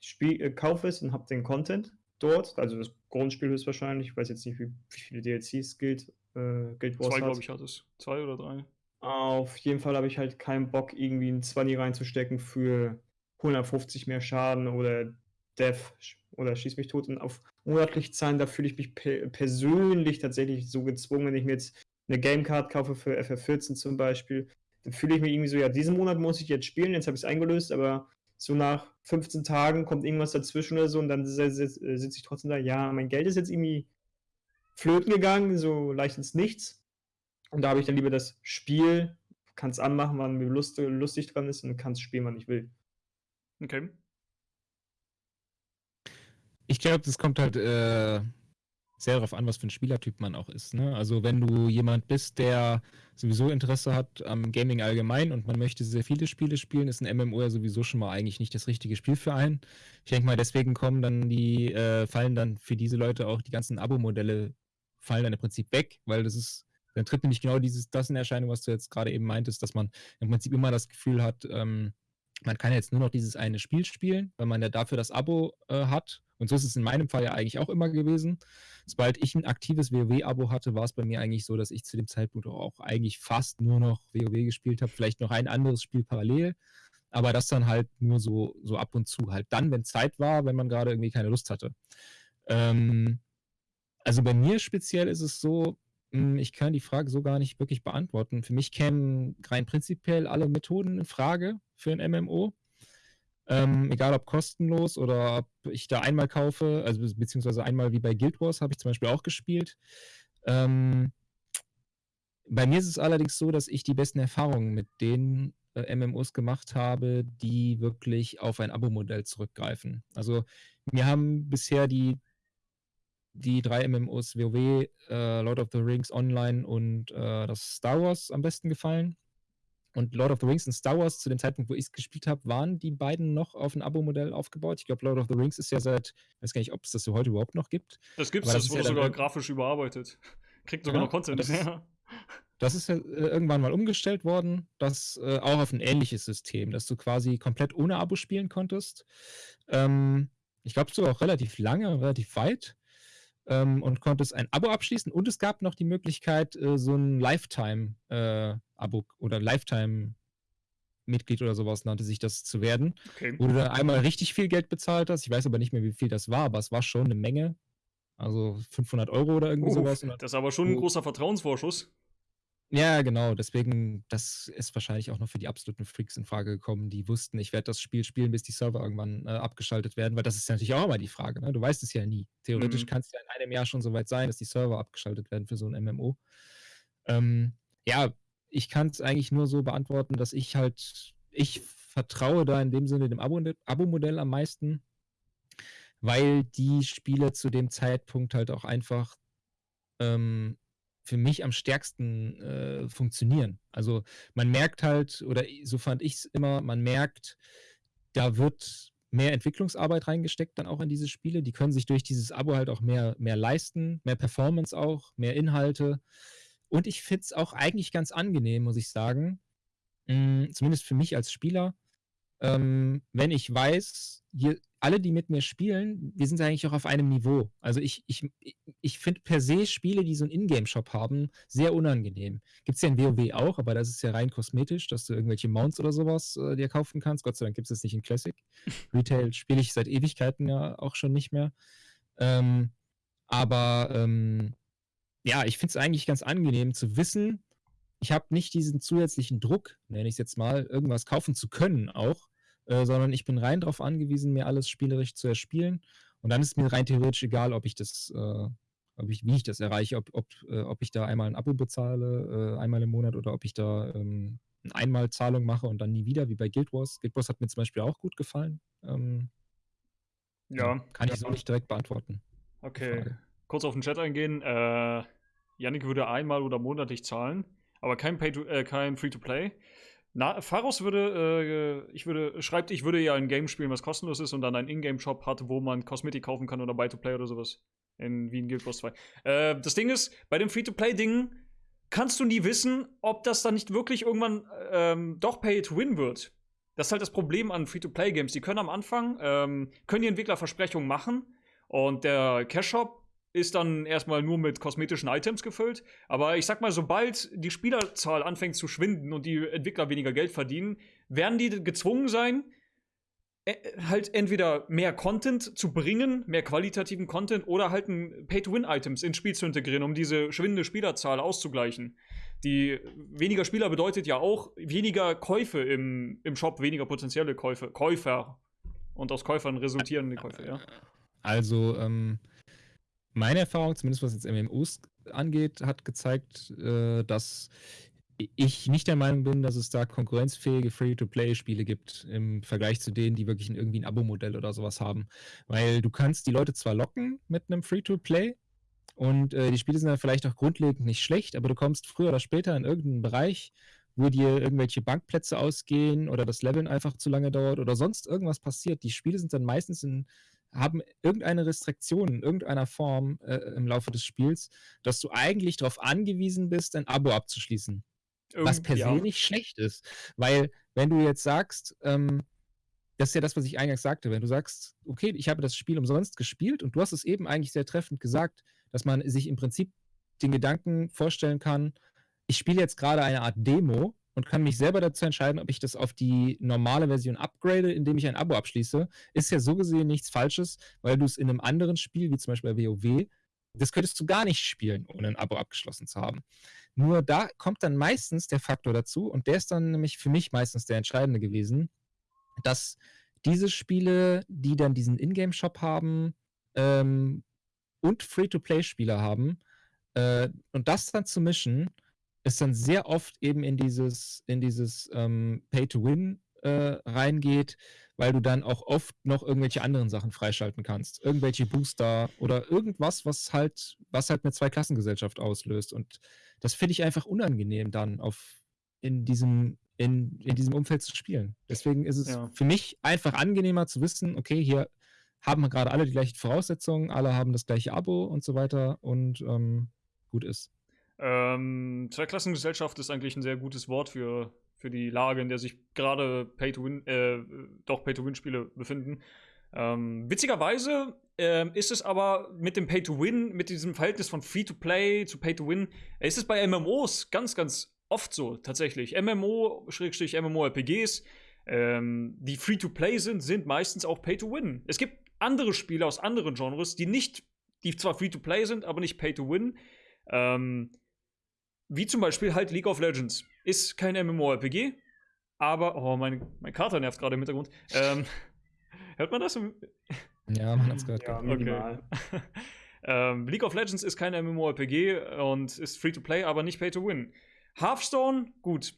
Spiel, äh, kaufe es und habe den Content dort, also das Grundspiel höchstwahrscheinlich. Ich weiß jetzt nicht, wie, wie viele DLCs Guild, äh, Guild Wars Zwei, glaube ich, hat es. Zwei oder drei. Auf jeden Fall habe ich halt keinen Bock, irgendwie ein 20 reinzustecken für 150 mehr Schaden oder Death oder Schieß mich tot. Und auf monatlich zahlen, da fühle ich mich pe persönlich tatsächlich so gezwungen, wenn ich mir jetzt eine Gamecard kaufe für FF14 zum Beispiel, dann fühle ich mich irgendwie so, ja, diesen Monat muss ich jetzt spielen, jetzt habe ich es eingelöst, aber so nach 15 Tagen kommt irgendwas dazwischen oder so und dann sitze ich trotzdem da, ja, mein Geld ist jetzt irgendwie flöten gegangen, so leicht ins Nichts. Und da habe ich dann lieber das Spiel, kann es anmachen, wann mir Lust, lustig dran ist und kann es spielen, wann ich will. Okay. Ich glaube, das kommt halt äh, sehr darauf an, was für ein Spielertyp man auch ist. Ne? Also wenn du jemand bist, der sowieso Interesse hat am Gaming allgemein und man möchte sehr viele Spiele spielen, ist ein MMO ja sowieso schon mal eigentlich nicht das richtige Spiel für einen. Ich denke mal, deswegen kommen dann die, äh, fallen dann für diese Leute auch die ganzen Abo-Modelle fallen dann im Prinzip weg, weil das ist dann tritt nämlich genau dieses, das in Erscheinung, was du jetzt gerade eben meintest, dass man im Prinzip immer das Gefühl hat, ähm, man kann jetzt nur noch dieses eine Spiel spielen, weil man ja dafür das Abo äh, hat. Und so ist es in meinem Fall ja eigentlich auch immer gewesen. Sobald ich ein aktives WoW-Abo hatte, war es bei mir eigentlich so, dass ich zu dem Zeitpunkt auch eigentlich fast nur noch WoW gespielt habe, vielleicht noch ein anderes Spiel parallel, aber das dann halt nur so, so ab und zu. Halt dann, wenn Zeit war, wenn man gerade irgendwie keine Lust hatte. Ähm, also bei mir speziell ist es so, ich kann die Frage so gar nicht wirklich beantworten. Für mich kämen rein prinzipiell alle Methoden in Frage für ein MMO. Ähm, egal ob kostenlos oder ob ich da einmal kaufe, also beziehungsweise einmal wie bei Guild Wars habe ich zum Beispiel auch gespielt. Ähm, bei mir ist es allerdings so, dass ich die besten Erfahrungen mit den äh, MMOs gemacht habe, die wirklich auf ein Abo-Modell zurückgreifen. Also mir haben bisher die die drei MMOs WoW, äh, Lord of the Rings Online und äh, das Star Wars am besten gefallen. Und Lord of the Rings und Star Wars, zu dem Zeitpunkt, wo ich es gespielt habe, waren die beiden noch auf ein Abo-Modell aufgebaut. Ich glaube, Lord of the Rings ist ja seit, ich weiß gar nicht, ob es das so heute überhaupt noch gibt. Das gibt es, das, das wurde ja sogar grafisch überarbeitet. Kriegt sogar ja, noch Content. Das, ja. das ist ja äh, irgendwann mal umgestellt worden, das äh, auch auf ein ähnliches System, dass du quasi komplett ohne Abo spielen konntest. Ähm, ich glaube, sogar auch relativ lange, relativ weit ähm, und konntest ein Abo abschließen und es gab noch die Möglichkeit, äh, so ein Lifetime-Abo äh, oder Lifetime-Mitglied oder sowas nannte sich das zu werden, okay. wo du dann einmal richtig viel Geld bezahlt hast. Ich weiß aber nicht mehr, wie viel das war, aber es war schon eine Menge. Also 500 Euro oder irgendwie oh, sowas. Das ist aber schon ein großer Vertrauensvorschuss. Ja, genau. Deswegen, das ist wahrscheinlich auch noch für die absoluten Freaks in Frage gekommen, die wussten, ich werde das Spiel spielen, bis die Server irgendwann äh, abgeschaltet werden, weil das ist ja natürlich auch immer die Frage. Ne? Du weißt es ja nie. Theoretisch mhm. kann es ja in einem Jahr schon so weit sein, dass die Server abgeschaltet werden für so ein MMO. Ähm, ja, ich kann es eigentlich nur so beantworten, dass ich halt, ich vertraue da in dem Sinne dem Abo-Modell am meisten, weil die Spiele zu dem Zeitpunkt halt auch einfach ähm, für mich am stärksten äh, funktionieren. Also man merkt halt, oder so fand ich es immer, man merkt, da wird mehr Entwicklungsarbeit reingesteckt dann auch in diese Spiele. Die können sich durch dieses Abo halt auch mehr, mehr leisten, mehr Performance auch, mehr Inhalte. Und ich finde es auch eigentlich ganz angenehm, muss ich sagen. Mh, zumindest für mich als Spieler, ähm, wenn ich weiß, hier alle, die mit mir spielen, wir sind eigentlich auch auf einem Niveau. Also ich, ich, ich finde per se Spiele, die so einen Ingame-Shop haben, sehr unangenehm. Gibt es ja in WoW auch, aber das ist ja rein kosmetisch, dass du irgendwelche Mounts oder sowas äh, dir kaufen kannst. Gott sei Dank gibt es das nicht in Classic. Retail spiele ich seit Ewigkeiten ja auch schon nicht mehr. Ähm, aber ähm, ja, ich finde es eigentlich ganz angenehm zu wissen, ich habe nicht diesen zusätzlichen Druck, nenne ich es jetzt mal, irgendwas kaufen zu können auch, äh, sondern ich bin rein darauf angewiesen, mir alles spielerisch zu erspielen. Und dann ist mir rein theoretisch egal, ob ich das, äh, ob ich, wie ich das erreiche, ob, ob, äh, ob ich da einmal ein Abo bezahle, äh, einmal im Monat, oder ob ich da ähm, eine Einmalzahlung mache und dann nie wieder, wie bei Guild Wars. Guild Wars hat mir zum Beispiel auch gut gefallen. Ähm, ja. Kann ich so nicht direkt beantworten. Okay. Kurz auf den Chat eingehen. Äh, Yannick würde einmal oder monatlich zahlen, aber kein, äh, kein Free-to-Play. Na, Pharos würde, äh, ich würde, schreibt, ich würde ja ein Game spielen, was kostenlos ist und dann einen Ingame-Shop hat, wo man Kosmetik kaufen kann oder Buy-to-Play oder sowas. In Wien Guild Wars 2. Äh, das Ding ist, bei dem Free-to-Play-Ding kannst du nie wissen, ob das dann nicht wirklich irgendwann ähm, doch Pay-to-Win wird. Das ist halt das Problem an Free-to-Play-Games. Die können am Anfang, ähm, können die Entwickler Versprechungen machen und der Cash-Shop ist dann erstmal nur mit kosmetischen Items gefüllt. Aber ich sag mal, sobald die Spielerzahl anfängt zu schwinden und die Entwickler weniger Geld verdienen, werden die gezwungen sein, äh, halt entweder mehr Content zu bringen, mehr qualitativen Content oder halt ein Pay-to-Win-Items ins Spiel zu integrieren, um diese schwindende Spielerzahl auszugleichen. Die weniger Spieler bedeutet ja auch weniger Käufe im, im Shop, weniger potenzielle Käufe, Käufer. Und aus Käufern resultierende Käufe, ja. Also, ähm, meine Erfahrung, zumindest was jetzt MMOs angeht, hat gezeigt, äh, dass ich nicht der Meinung bin, dass es da konkurrenzfähige Free-to-Play-Spiele gibt im Vergleich zu denen, die wirklich irgendwie ein Abo-Modell oder sowas haben. Weil du kannst die Leute zwar locken mit einem Free-to-Play und äh, die Spiele sind dann vielleicht auch grundlegend nicht schlecht, aber du kommst früher oder später in irgendeinen Bereich, wo dir irgendwelche Bankplätze ausgehen oder das Leveln einfach zu lange dauert oder sonst irgendwas passiert. Die Spiele sind dann meistens in haben irgendeine Restriktion in irgendeiner Form äh, im Laufe des Spiels, dass du eigentlich darauf angewiesen bist, ein Abo abzuschließen. Irgend, was per se nicht schlecht ist. Weil, wenn du jetzt sagst, ähm, das ist ja das, was ich eingangs sagte, wenn du sagst, okay, ich habe das Spiel umsonst gespielt und du hast es eben eigentlich sehr treffend gesagt, dass man sich im Prinzip den Gedanken vorstellen kann, ich spiele jetzt gerade eine Art Demo und kann mich selber dazu entscheiden, ob ich das auf die normale Version upgrade, indem ich ein Abo abschließe, ist ja so gesehen nichts Falsches, weil du es in einem anderen Spiel, wie zum Beispiel bei WoW, das könntest du gar nicht spielen, ohne ein Abo abgeschlossen zu haben. Nur da kommt dann meistens der Faktor dazu, und der ist dann nämlich für mich meistens der entscheidende gewesen, dass diese Spiele, die dann diesen Ingame-Shop haben ähm, und Free-to-Play-Spieler haben, äh, und das dann zu mischen, es dann sehr oft eben in dieses, in dieses ähm, Pay-to-Win äh, reingeht, weil du dann auch oft noch irgendwelche anderen Sachen freischalten kannst. Irgendwelche Booster oder irgendwas, was halt, was halt eine Zweiklassengesellschaft auslöst. Und das finde ich einfach unangenehm dann auf in diesem, in, in diesem Umfeld zu spielen. Deswegen ist es ja. für mich einfach angenehmer zu wissen, okay, hier haben wir gerade alle die gleichen Voraussetzungen, alle haben das gleiche Abo und so weiter und ähm, gut ist. Ähm, Zweiklassengesellschaft ist eigentlich ein sehr gutes Wort für, für die Lage, in der sich gerade Pay-to-Win, äh, doch Pay-to-Win-Spiele befinden. Ähm, witzigerweise äh, ist es aber mit dem Pay-to-Win, mit diesem Verhältnis von Free-to-Play zu Pay-to-Win, ist es bei MMOs ganz, ganz oft so, tatsächlich. MMO, Schrägstrich MMORPGs, ähm, die Free-to-Play sind, sind meistens auch Pay-to-Win. Es gibt andere Spiele aus anderen Genres, die nicht, die zwar Free-to-Play sind, aber nicht Pay-to-Win. Ähm, wie zum Beispiel halt League of Legends. Ist kein MMORPG, aber, oh, mein, mein Kater nervt gerade im Hintergrund. Ähm, hört man das? Ja, man hat es gehört. Ja, minimal. Okay. ähm, League of Legends ist kein MMORPG und ist free to play, aber nicht pay to win. Hearthstone, gut.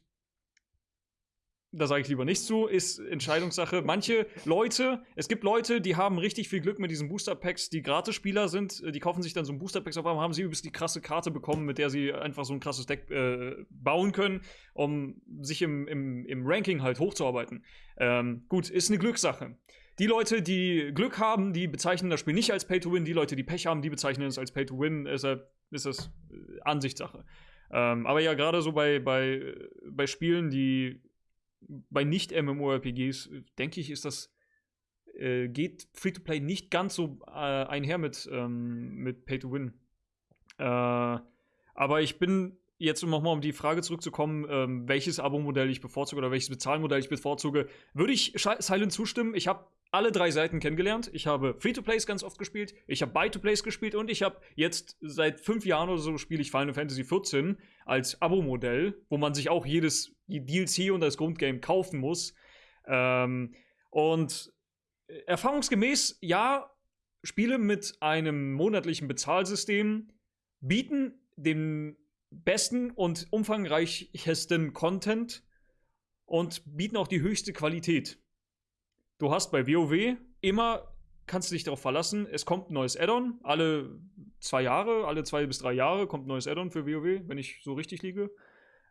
Da sage ich lieber nichts zu, ist Entscheidungssache. Manche Leute, es gibt Leute, die haben richtig viel Glück mit diesen Booster-Packs, die Gratis-Spieler sind, die kaufen sich dann so ein Booster-Packs, auf einmal haben sie übelst die krasse Karte bekommen, mit der sie einfach so ein krasses Deck äh, bauen können, um sich im, im, im Ranking halt hochzuarbeiten. Ähm, gut, ist eine Glückssache. Die Leute, die Glück haben, die bezeichnen das Spiel nicht als Pay-to-Win. Die Leute, die Pech haben, die bezeichnen es als Pay-to-Win. Deshalb ist das äh, Ansichtssache. Ähm, aber ja, gerade so bei, bei, bei Spielen, die bei Nicht-MMORPGs, denke ich, ist das, äh, geht Free-to-Play nicht ganz so äh, einher mit, ähm, mit Pay-to-Win. Äh, aber ich bin jetzt, um nochmal um die Frage zurückzukommen, ähm, welches Abo-Modell ich bevorzuge oder welches Bezahlmodell ich bevorzuge, würde ich Silent zustimmen. Ich habe alle drei Seiten kennengelernt. Ich habe Free-to-Plays ganz oft gespielt, ich habe Buy-to-Plays gespielt und ich habe jetzt seit fünf Jahren oder so spiele ich Final Fantasy XIV als Abo-Modell, wo man sich auch jedes DLC und das Grundgame kaufen muss. Ähm, und erfahrungsgemäß, ja, Spiele mit einem monatlichen Bezahlsystem bieten den besten und umfangreichsten Content und bieten auch die höchste Qualität. Du hast bei WoW immer, kannst du dich darauf verlassen, es kommt ein neues Add-on. Alle zwei Jahre, alle zwei bis drei Jahre kommt ein neues Add-on für WoW, wenn ich so richtig liege.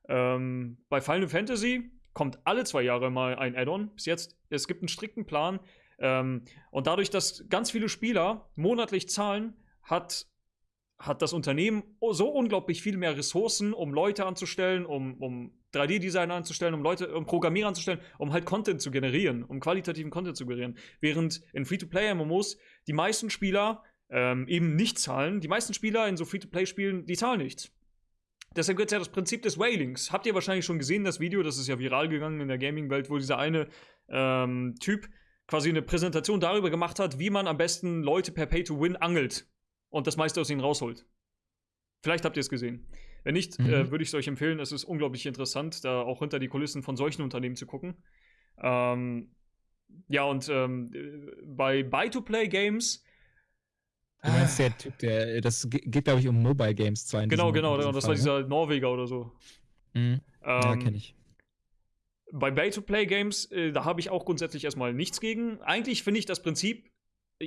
Ähm, bei Final Fantasy kommt alle zwei Jahre mal ein Add-on. Bis jetzt, es gibt einen strikten Plan. Ähm, und dadurch, dass ganz viele Spieler monatlich zahlen, hat hat das Unternehmen so unglaublich viel mehr Ressourcen, um Leute anzustellen, um, um 3D-Designer anzustellen, um Leute, um Programmierer anzustellen, um halt Content zu generieren, um qualitativen Content zu generieren. Während in Free-to-Play-MMOs die meisten Spieler ähm, eben nicht zahlen. Die meisten Spieler in so Free-to-Play-Spielen, die zahlen nichts. Deshalb gibt es ja das Prinzip des Whalings. Habt ihr wahrscheinlich schon gesehen, das Video, das ist ja viral gegangen in der Gaming-Welt, wo dieser eine ähm, Typ quasi eine Präsentation darüber gemacht hat, wie man am besten Leute per Pay-to-Win angelt und das meiste aus ihnen rausholt. Vielleicht habt ihr es gesehen. Wenn nicht, mhm. äh, würde ich es euch empfehlen. Es ist unglaublich interessant, da auch hinter die Kulissen von solchen Unternehmen zu gucken. Ähm, ja, und ähm, bei Buy-to-Play-Games. Du meinst der Typ, der, das geht, glaube ich, um Mobile Games 2. Genau, genau, das Fall, war dieser ne? Norweger oder so. Mhm. Ähm, ja, kenne ich. Bei Buy-to-Play-Games, äh, da habe ich auch grundsätzlich erstmal nichts gegen. Eigentlich finde ich das Prinzip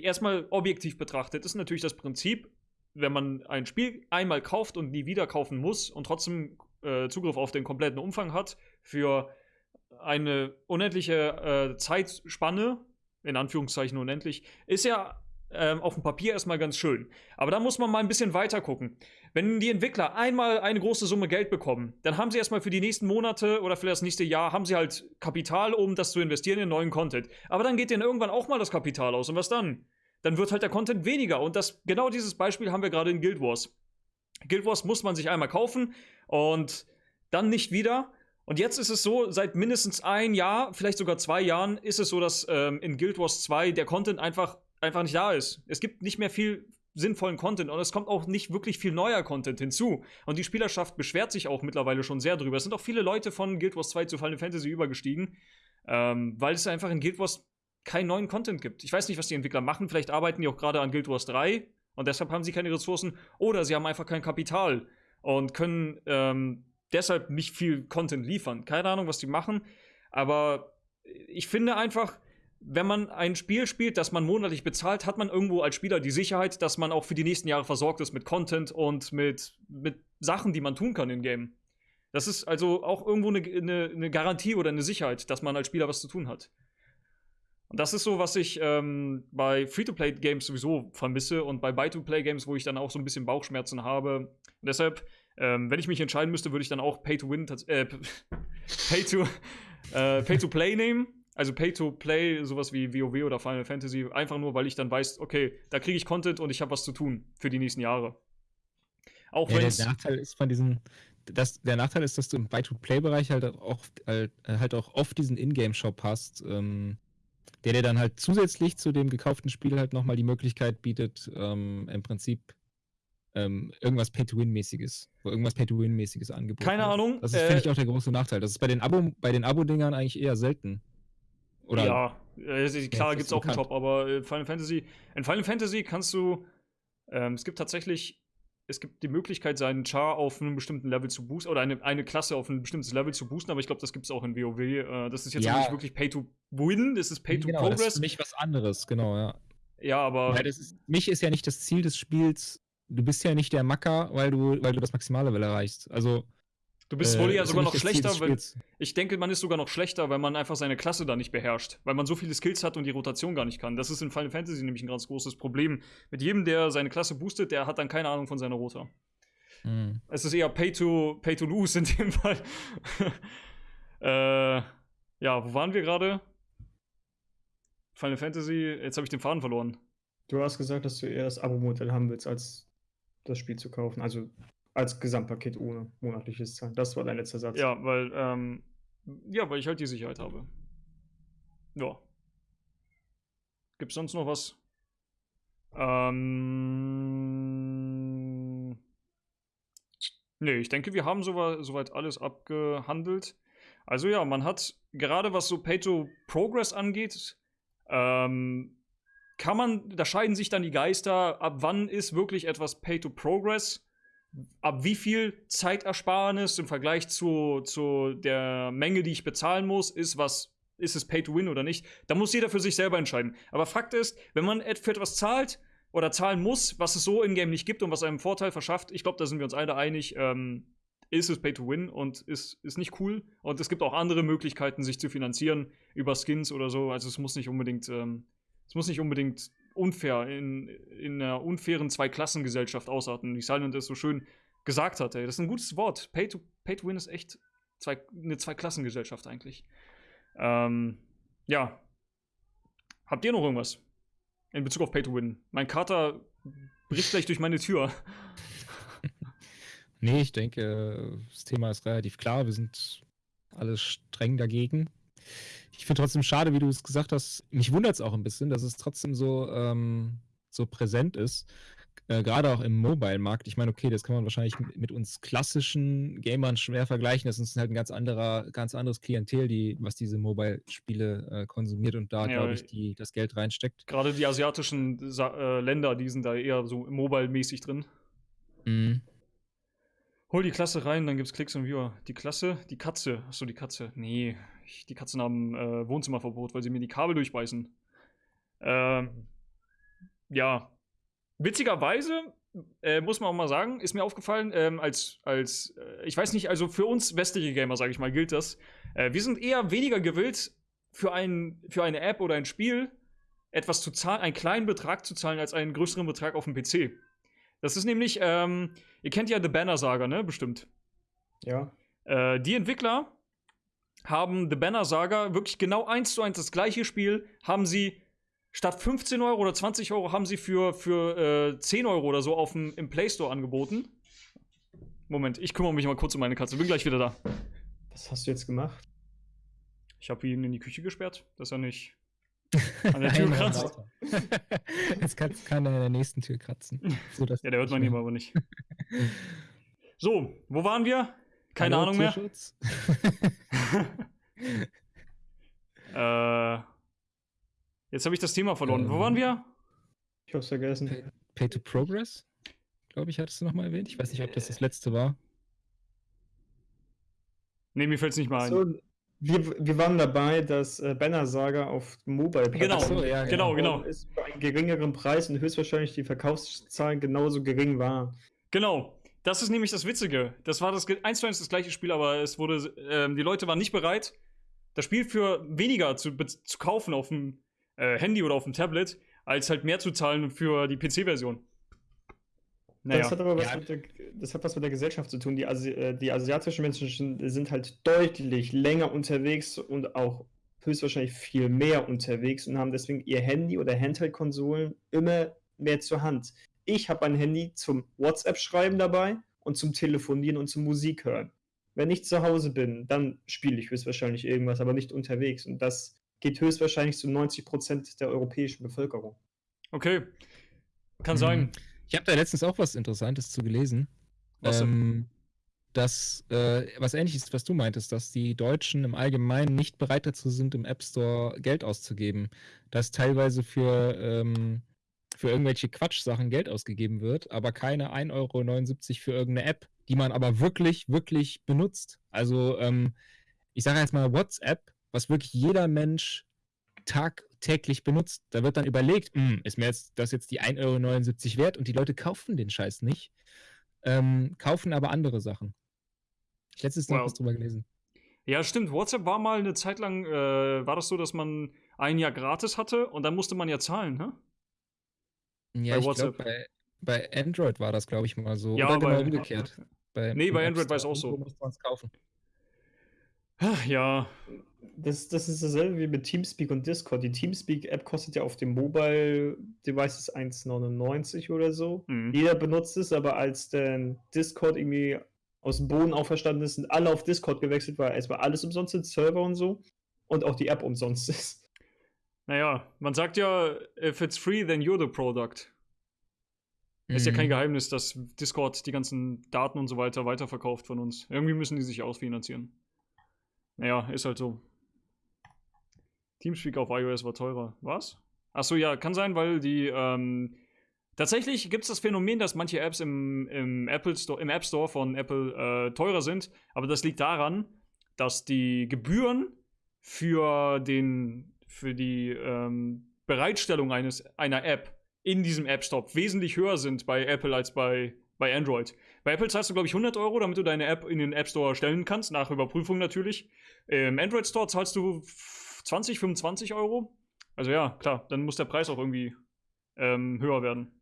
erstmal objektiv betrachtet, ist natürlich das Prinzip, wenn man ein Spiel einmal kauft und nie wieder kaufen muss und trotzdem äh, Zugriff auf den kompletten Umfang hat, für eine unendliche äh, Zeitspanne, in Anführungszeichen unendlich, ist ja ähm, auf dem Papier erstmal ganz schön. Aber da muss man mal ein bisschen weiter gucken. Wenn die Entwickler einmal eine große Summe Geld bekommen, dann haben sie erstmal für die nächsten Monate oder für das nächste Jahr, haben sie halt Kapital, um das zu investieren in neuen Content. Aber dann geht denen irgendwann auch mal das Kapital aus. Und was dann? Dann wird halt der Content weniger. Und das, genau dieses Beispiel haben wir gerade in Guild Wars. Guild Wars muss man sich einmal kaufen und dann nicht wieder. Und jetzt ist es so, seit mindestens ein Jahr, vielleicht sogar zwei Jahren, ist es so, dass ähm, in Guild Wars 2 der Content einfach einfach nicht da ist. Es gibt nicht mehr viel sinnvollen Content und es kommt auch nicht wirklich viel neuer Content hinzu. Und die Spielerschaft beschwert sich auch mittlerweile schon sehr drüber. Es sind auch viele Leute von Guild Wars 2 zu Final Fantasy übergestiegen, ähm, weil es einfach in Guild Wars keinen neuen Content gibt. Ich weiß nicht, was die Entwickler machen. Vielleicht arbeiten die auch gerade an Guild Wars 3 und deshalb haben sie keine Ressourcen oder sie haben einfach kein Kapital und können ähm, deshalb nicht viel Content liefern. Keine Ahnung, was die machen, aber ich finde einfach, wenn man ein Spiel spielt, das man monatlich bezahlt, hat man irgendwo als Spieler die Sicherheit, dass man auch für die nächsten Jahre versorgt ist mit Content und mit, mit Sachen, die man tun kann im Game. Das ist also auch irgendwo eine, eine, eine Garantie oder eine Sicherheit, dass man als Spieler was zu tun hat. Und das ist so, was ich ähm, bei Free-to-Play-Games sowieso vermisse und bei Buy-to-Play-Games, wo ich dann auch so ein bisschen Bauchschmerzen habe. Und deshalb, ähm, wenn ich mich entscheiden müsste, würde ich dann auch Pay-to-Win, äh, Pay-to-Play äh, Pay nehmen also Pay-to-Play, sowas wie WoW oder Final Fantasy, einfach nur, weil ich dann weiß, okay, da kriege ich Content und ich habe was zu tun für die nächsten Jahre. Auch ja, der Nachteil ist von diesen, das, der Nachteil ist, dass du im Buy-to-Play-Bereich halt auch, halt, halt auch oft diesen Ingame-Shop hast, ähm, der dir dann halt zusätzlich zu dem gekauften Spiel halt nochmal die Möglichkeit bietet, ähm, im Prinzip ähm, irgendwas Pay-to-Win-mäßiges, wo irgendwas Pay-to-Win-mäßiges angeboten Keine wird. Ahnung. Das ist, äh, finde ich, auch der große Nachteil. Das ist bei den Abo, bei den Abo-Dingern eigentlich eher selten. Oder ja, klar gibt es auch einen Shop, aber Final Fantasy, in Final Fantasy kannst du, ähm, es gibt tatsächlich es gibt die Möglichkeit, seinen Char auf einem bestimmten Level zu boosten oder eine, eine Klasse auf ein bestimmtes Level zu boosten, aber ich glaube, das gibt es auch in WoW. Äh, das ist jetzt Ja. nicht wirklich Pay to Win, das ist Pay to genau, das ist Progress. für mich was anderes, genau, ja. ja, aber Weil das ist, mich ist ja nicht das Ziel des Spiels, du bist ja nicht der Macker, weil du, weil du das Maximallevel erreichst. Also. Du bist äh, wohl ja sogar noch schlechter, wenn, Spiels. ich denke, man ist sogar noch schlechter, weil man einfach seine Klasse da nicht beherrscht, weil man so viele Skills hat und die Rotation gar nicht kann. Das ist in Final Fantasy nämlich ein ganz großes Problem. Mit jedem, der seine Klasse boostet, der hat dann keine Ahnung von seiner Rota. Hm. Es ist eher Pay to, pay to Lose in dem Fall. äh, ja, wo waren wir gerade? Final Fantasy, jetzt habe ich den Faden verloren. Du hast gesagt, dass du eher das Abo-Modell haben willst, als das Spiel zu kaufen. Also als Gesamtpaket ohne monatliches Zahlen. Das war dein letzter Satz. Ja, weil, ähm, ja, weil ich halt die Sicherheit habe. Ja. Gibt's sonst noch was? Ähm. Nee, ich denke, wir haben soweit, soweit alles abgehandelt. Also ja, man hat gerade was so Pay-to-Progress angeht, ähm, kann man, da scheiden sich dann die Geister, ab wann ist wirklich etwas Pay-to-Progress, ab wie viel Zeitersparnis im Vergleich zu, zu der Menge, die ich bezahlen muss, ist was, ist es Pay-to-Win oder nicht. Da muss jeder für sich selber entscheiden. Aber Fakt ist, wenn man für etwas zahlt oder zahlen muss, was es so in-game nicht gibt und was einem Vorteil verschafft, ich glaube, da sind wir uns alle einig, ähm, ist es Pay to Win und ist, ist nicht cool. Und es gibt auch andere Möglichkeiten, sich zu finanzieren über Skins oder so. Also es muss nicht unbedingt, ähm, es muss nicht unbedingt unfair in, in einer unfairen Zweiklassengesellschaft ausarten, wie Silent es so schön gesagt hat. Ey. Das ist ein gutes Wort. Pay to, Pay to Win ist echt zwei, eine Zweiklassengesellschaft eigentlich. Ähm, ja. Habt ihr noch irgendwas in Bezug auf Pay to Win? Mein Kater bricht gleich durch meine Tür. Nee, ich denke, das Thema ist relativ klar. Wir sind alle streng dagegen. Ich finde trotzdem schade, wie du es gesagt hast. Mich wundert es auch ein bisschen, dass es trotzdem so, ähm, so präsent ist. Äh, Gerade auch im Mobile-Markt. Ich meine, okay, das kann man wahrscheinlich mit, uns klassischen Gamern schwer vergleichen. Das ist halt ein ganz anderer, ganz anderes Klientel, die, was diese Mobile-Spiele äh, konsumiert und da, Ja, glaube ich, die, das Geld reinsteckt. Gerade die asiatischen Sa äh, Länder, die sind da eher so mobile-mäßig drin. Mhm. Hol die Klasse rein, dann gibt's Klicks und Viewer. Die Klasse? Die Katze. Achso, die Katze. Nee, die Katzen haben äh, Wohnzimmerverbot, weil sie mir die Kabel durchbeißen. Ähm, ja. Witzigerweise, äh, muss man auch mal sagen, ist mir aufgefallen, ähm, als, als äh, ich weiß nicht, also für uns westliche Gamer, sage ich mal, gilt das. Äh, wir sind eher weniger gewillt, für, ein, für eine App oder ein Spiel etwas zu zahlen, einen kleinen Betrag zu zahlen, als einen größeren Betrag auf dem PC. Das ist nämlich, ähm, ihr kennt ja The Banner Saga, ne? Bestimmt. Ja. Äh, die Entwickler haben The Banner Saga wirklich genau eins zu eins das gleiche Spiel, haben sie statt 15 Euro oder 20 Euro haben sie für, für äh, 10 Euro oder so auf dem, im Play Store angeboten. Moment, ich kümmere mich mal kurz um meine Katze. Bin gleich wieder da. Was hast du jetzt gemacht? Ich habe ihn in die Küche gesperrt, dass er nicht an der Tür kratzt. Jetzt kann, kann er an der nächsten Tür kratzen. So, dass Ja, der hört man ihm aber nicht. So, wo waren wir? Keine Hallo, Ahnung mehr. Äh, jetzt habe ich das Thema verloren. Wo Ähm. waren wir? Ich hab's vergessen. Pay, Pay to Progress, glaube ich, hattest du nochmal erwähnt. Ich weiß nicht, ob das das letzte war. Nee, mir fällt es nicht mal ein. So, wir, wir waren dabei, dass äh, Banner Saga auf Mobile Genau, so, ja, genau, genau. ist für einen geringeren Preis und höchstwahrscheinlich die Verkaufszahlen genauso gering waren. Genau. Das ist nämlich das Witzige. Das war das eins zu eins das gleiche Spiel, aber es wurde, ähm, die Leute waren nicht bereit, das Spiel für weniger zu, zu kaufen auf dem äh, Handy oder auf dem Tablet, als halt mehr zu zahlen für die PC-Version. Naja. Das hat aber was, Ja. mit der, das hat was mit der Gesellschaft zu tun. Die, Asi äh, die asiatischen Menschen sind- sind halt deutlich länger unterwegs und auch höchstwahrscheinlich viel mehr unterwegs und haben deswegen ihr Handy oder Handheld-Konsolen immer mehr zur Hand. Ich habe ein Handy zum WhatsApp-Schreiben dabei und zum Telefonieren und zum Musik hören. Wenn ich zu Hause bin, dann spiele ich höchstwahrscheinlich irgendwas, aber nicht unterwegs. Und das geht höchstwahrscheinlich zu 90% der europäischen Bevölkerung. Okay. Kann Mhm. sein. Ich habe da letztens auch was Interessantes zu gelesen. Was denn? ähm, dass, äh, was ähnliches, was du meintest, dass die Deutschen im Allgemeinen nicht bereit dazu sind, im App Store Geld auszugeben. Dass teilweise für, ähm, für irgendwelche Quatschsachen Geld ausgegeben wird, aber keine 1,79 Euro für irgendeine App, die man aber wirklich, wirklich benutzt. Also, ähm, ich sage jetzt mal WhatsApp, was wirklich jeder Mensch tagtäglich benutzt. Da wird dann überlegt, hm, ist mir jetzt das jetzt die 1,79 Euro wert und die Leute kaufen den Scheiß nicht, ähm, kaufen aber andere Sachen. Ich letztes Mal wow. was drüber gelesen. Ja, stimmt. WhatsApp war mal eine Zeit lang, äh, war das so, dass man ein Jahr gratis hatte und dann musste man ja zahlen, ne? Ja, bei ich WhatsApp. Glaub, bei, bei Android war das, glaube ich, mal so. Ja, Oder genau umgekehrt. Bei, nee, bei Android war es auch so. Man es kaufen. Ja. Das, das ist dasselbe wie mit Teamspeak und Discord. Die Teamspeak-App kostet ja auf dem Mobile-Devices 1,99 oder so. Mhm. Jeder benutzt es, aber als dann Discord irgendwie aus dem Boden auferstanden ist, sind alle auf Discord gewechselt, weil erstmal alles umsonst Server und so. Und auch die App umsonst ist. Naja, man sagt ja, if it's free, then you're the product. Mhm. Ist ja kein mhm. Geheimnis, dass Discord die ganzen Daten und so weiter weiterverkauft von uns. Irgendwie müssen die sich ausfinanzieren. Naja, ist halt so. Teamspeak auf iOS war teurer. Was? Achso, ja, kann sein, weil die, ähm, Tatsächlich gibt es das Phänomen, dass manche Apps im, im, Apple Store, im App Store von Apple äh, teurer sind, aber das liegt daran, dass die Gebühren für, den, für die ähm, Bereitstellung eines, einer App in diesem App Store wesentlich höher sind bei Apple als bei, bei Android. Bei Apple zahlst du, glaube ich, 100 Euro, damit du deine App in den App Store stellen kannst, nach Überprüfung natürlich. Im Android Store zahlst du 20, 25 Euro. Also ja, klar, dann muss der Preis auch irgendwie ähm, höher werden.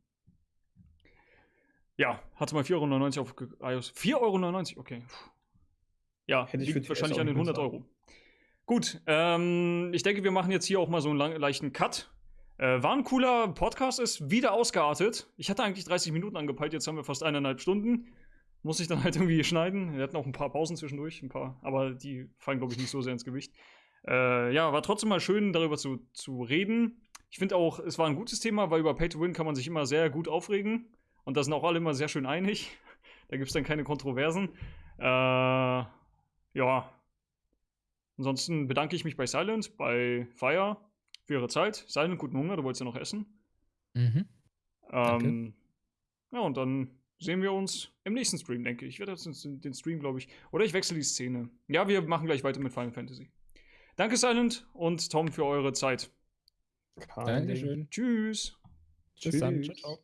Ja, hatte mal 4,99 Euro auf iOS. 4,99 Euro, okay. Ja, Hätte liegt wahrscheinlich an den 100 Euro. Gut, ähm, ich denke, wir machen jetzt hier auch mal so einen lang, leichten Cut. Äh, war ein cooler Podcast, ist wieder ausgeartet. Ich hatte eigentlich 30 Minuten angepeilt, jetzt haben wir fast eineinhalb Stunden. Muss ich dann halt irgendwie schneiden. Wir hatten auch ein paar Pausen zwischendurch, ein paar, aber die fallen, glaube ich, nicht so sehr ins Gewicht. Äh, ja, war trotzdem mal schön, darüber zu, zu reden. Ich finde auch, es war ein gutes Thema, weil über Pay to Win kann man sich immer sehr gut aufregen. Und da sind auch alle immer sehr schön einig. Da gibt es dann keine Kontroversen. Äh, ja. Ansonsten bedanke ich mich bei Silent, bei Fire für ihre Zeit. Silent, guten Hunger, du wolltest ja noch essen. Mhm. Ähm, ja, und dann sehen wir uns im nächsten Stream, denke ich. Ich werde jetzt den Stream, glaube ich. Oder ich wechsle die Szene. Ja, wir machen gleich weiter mit Final Fantasy. Danke, Silent und Tom, für eure Zeit. Dankeschön. Tschüss. Bis Tschüss. dann. Ciao, ciao.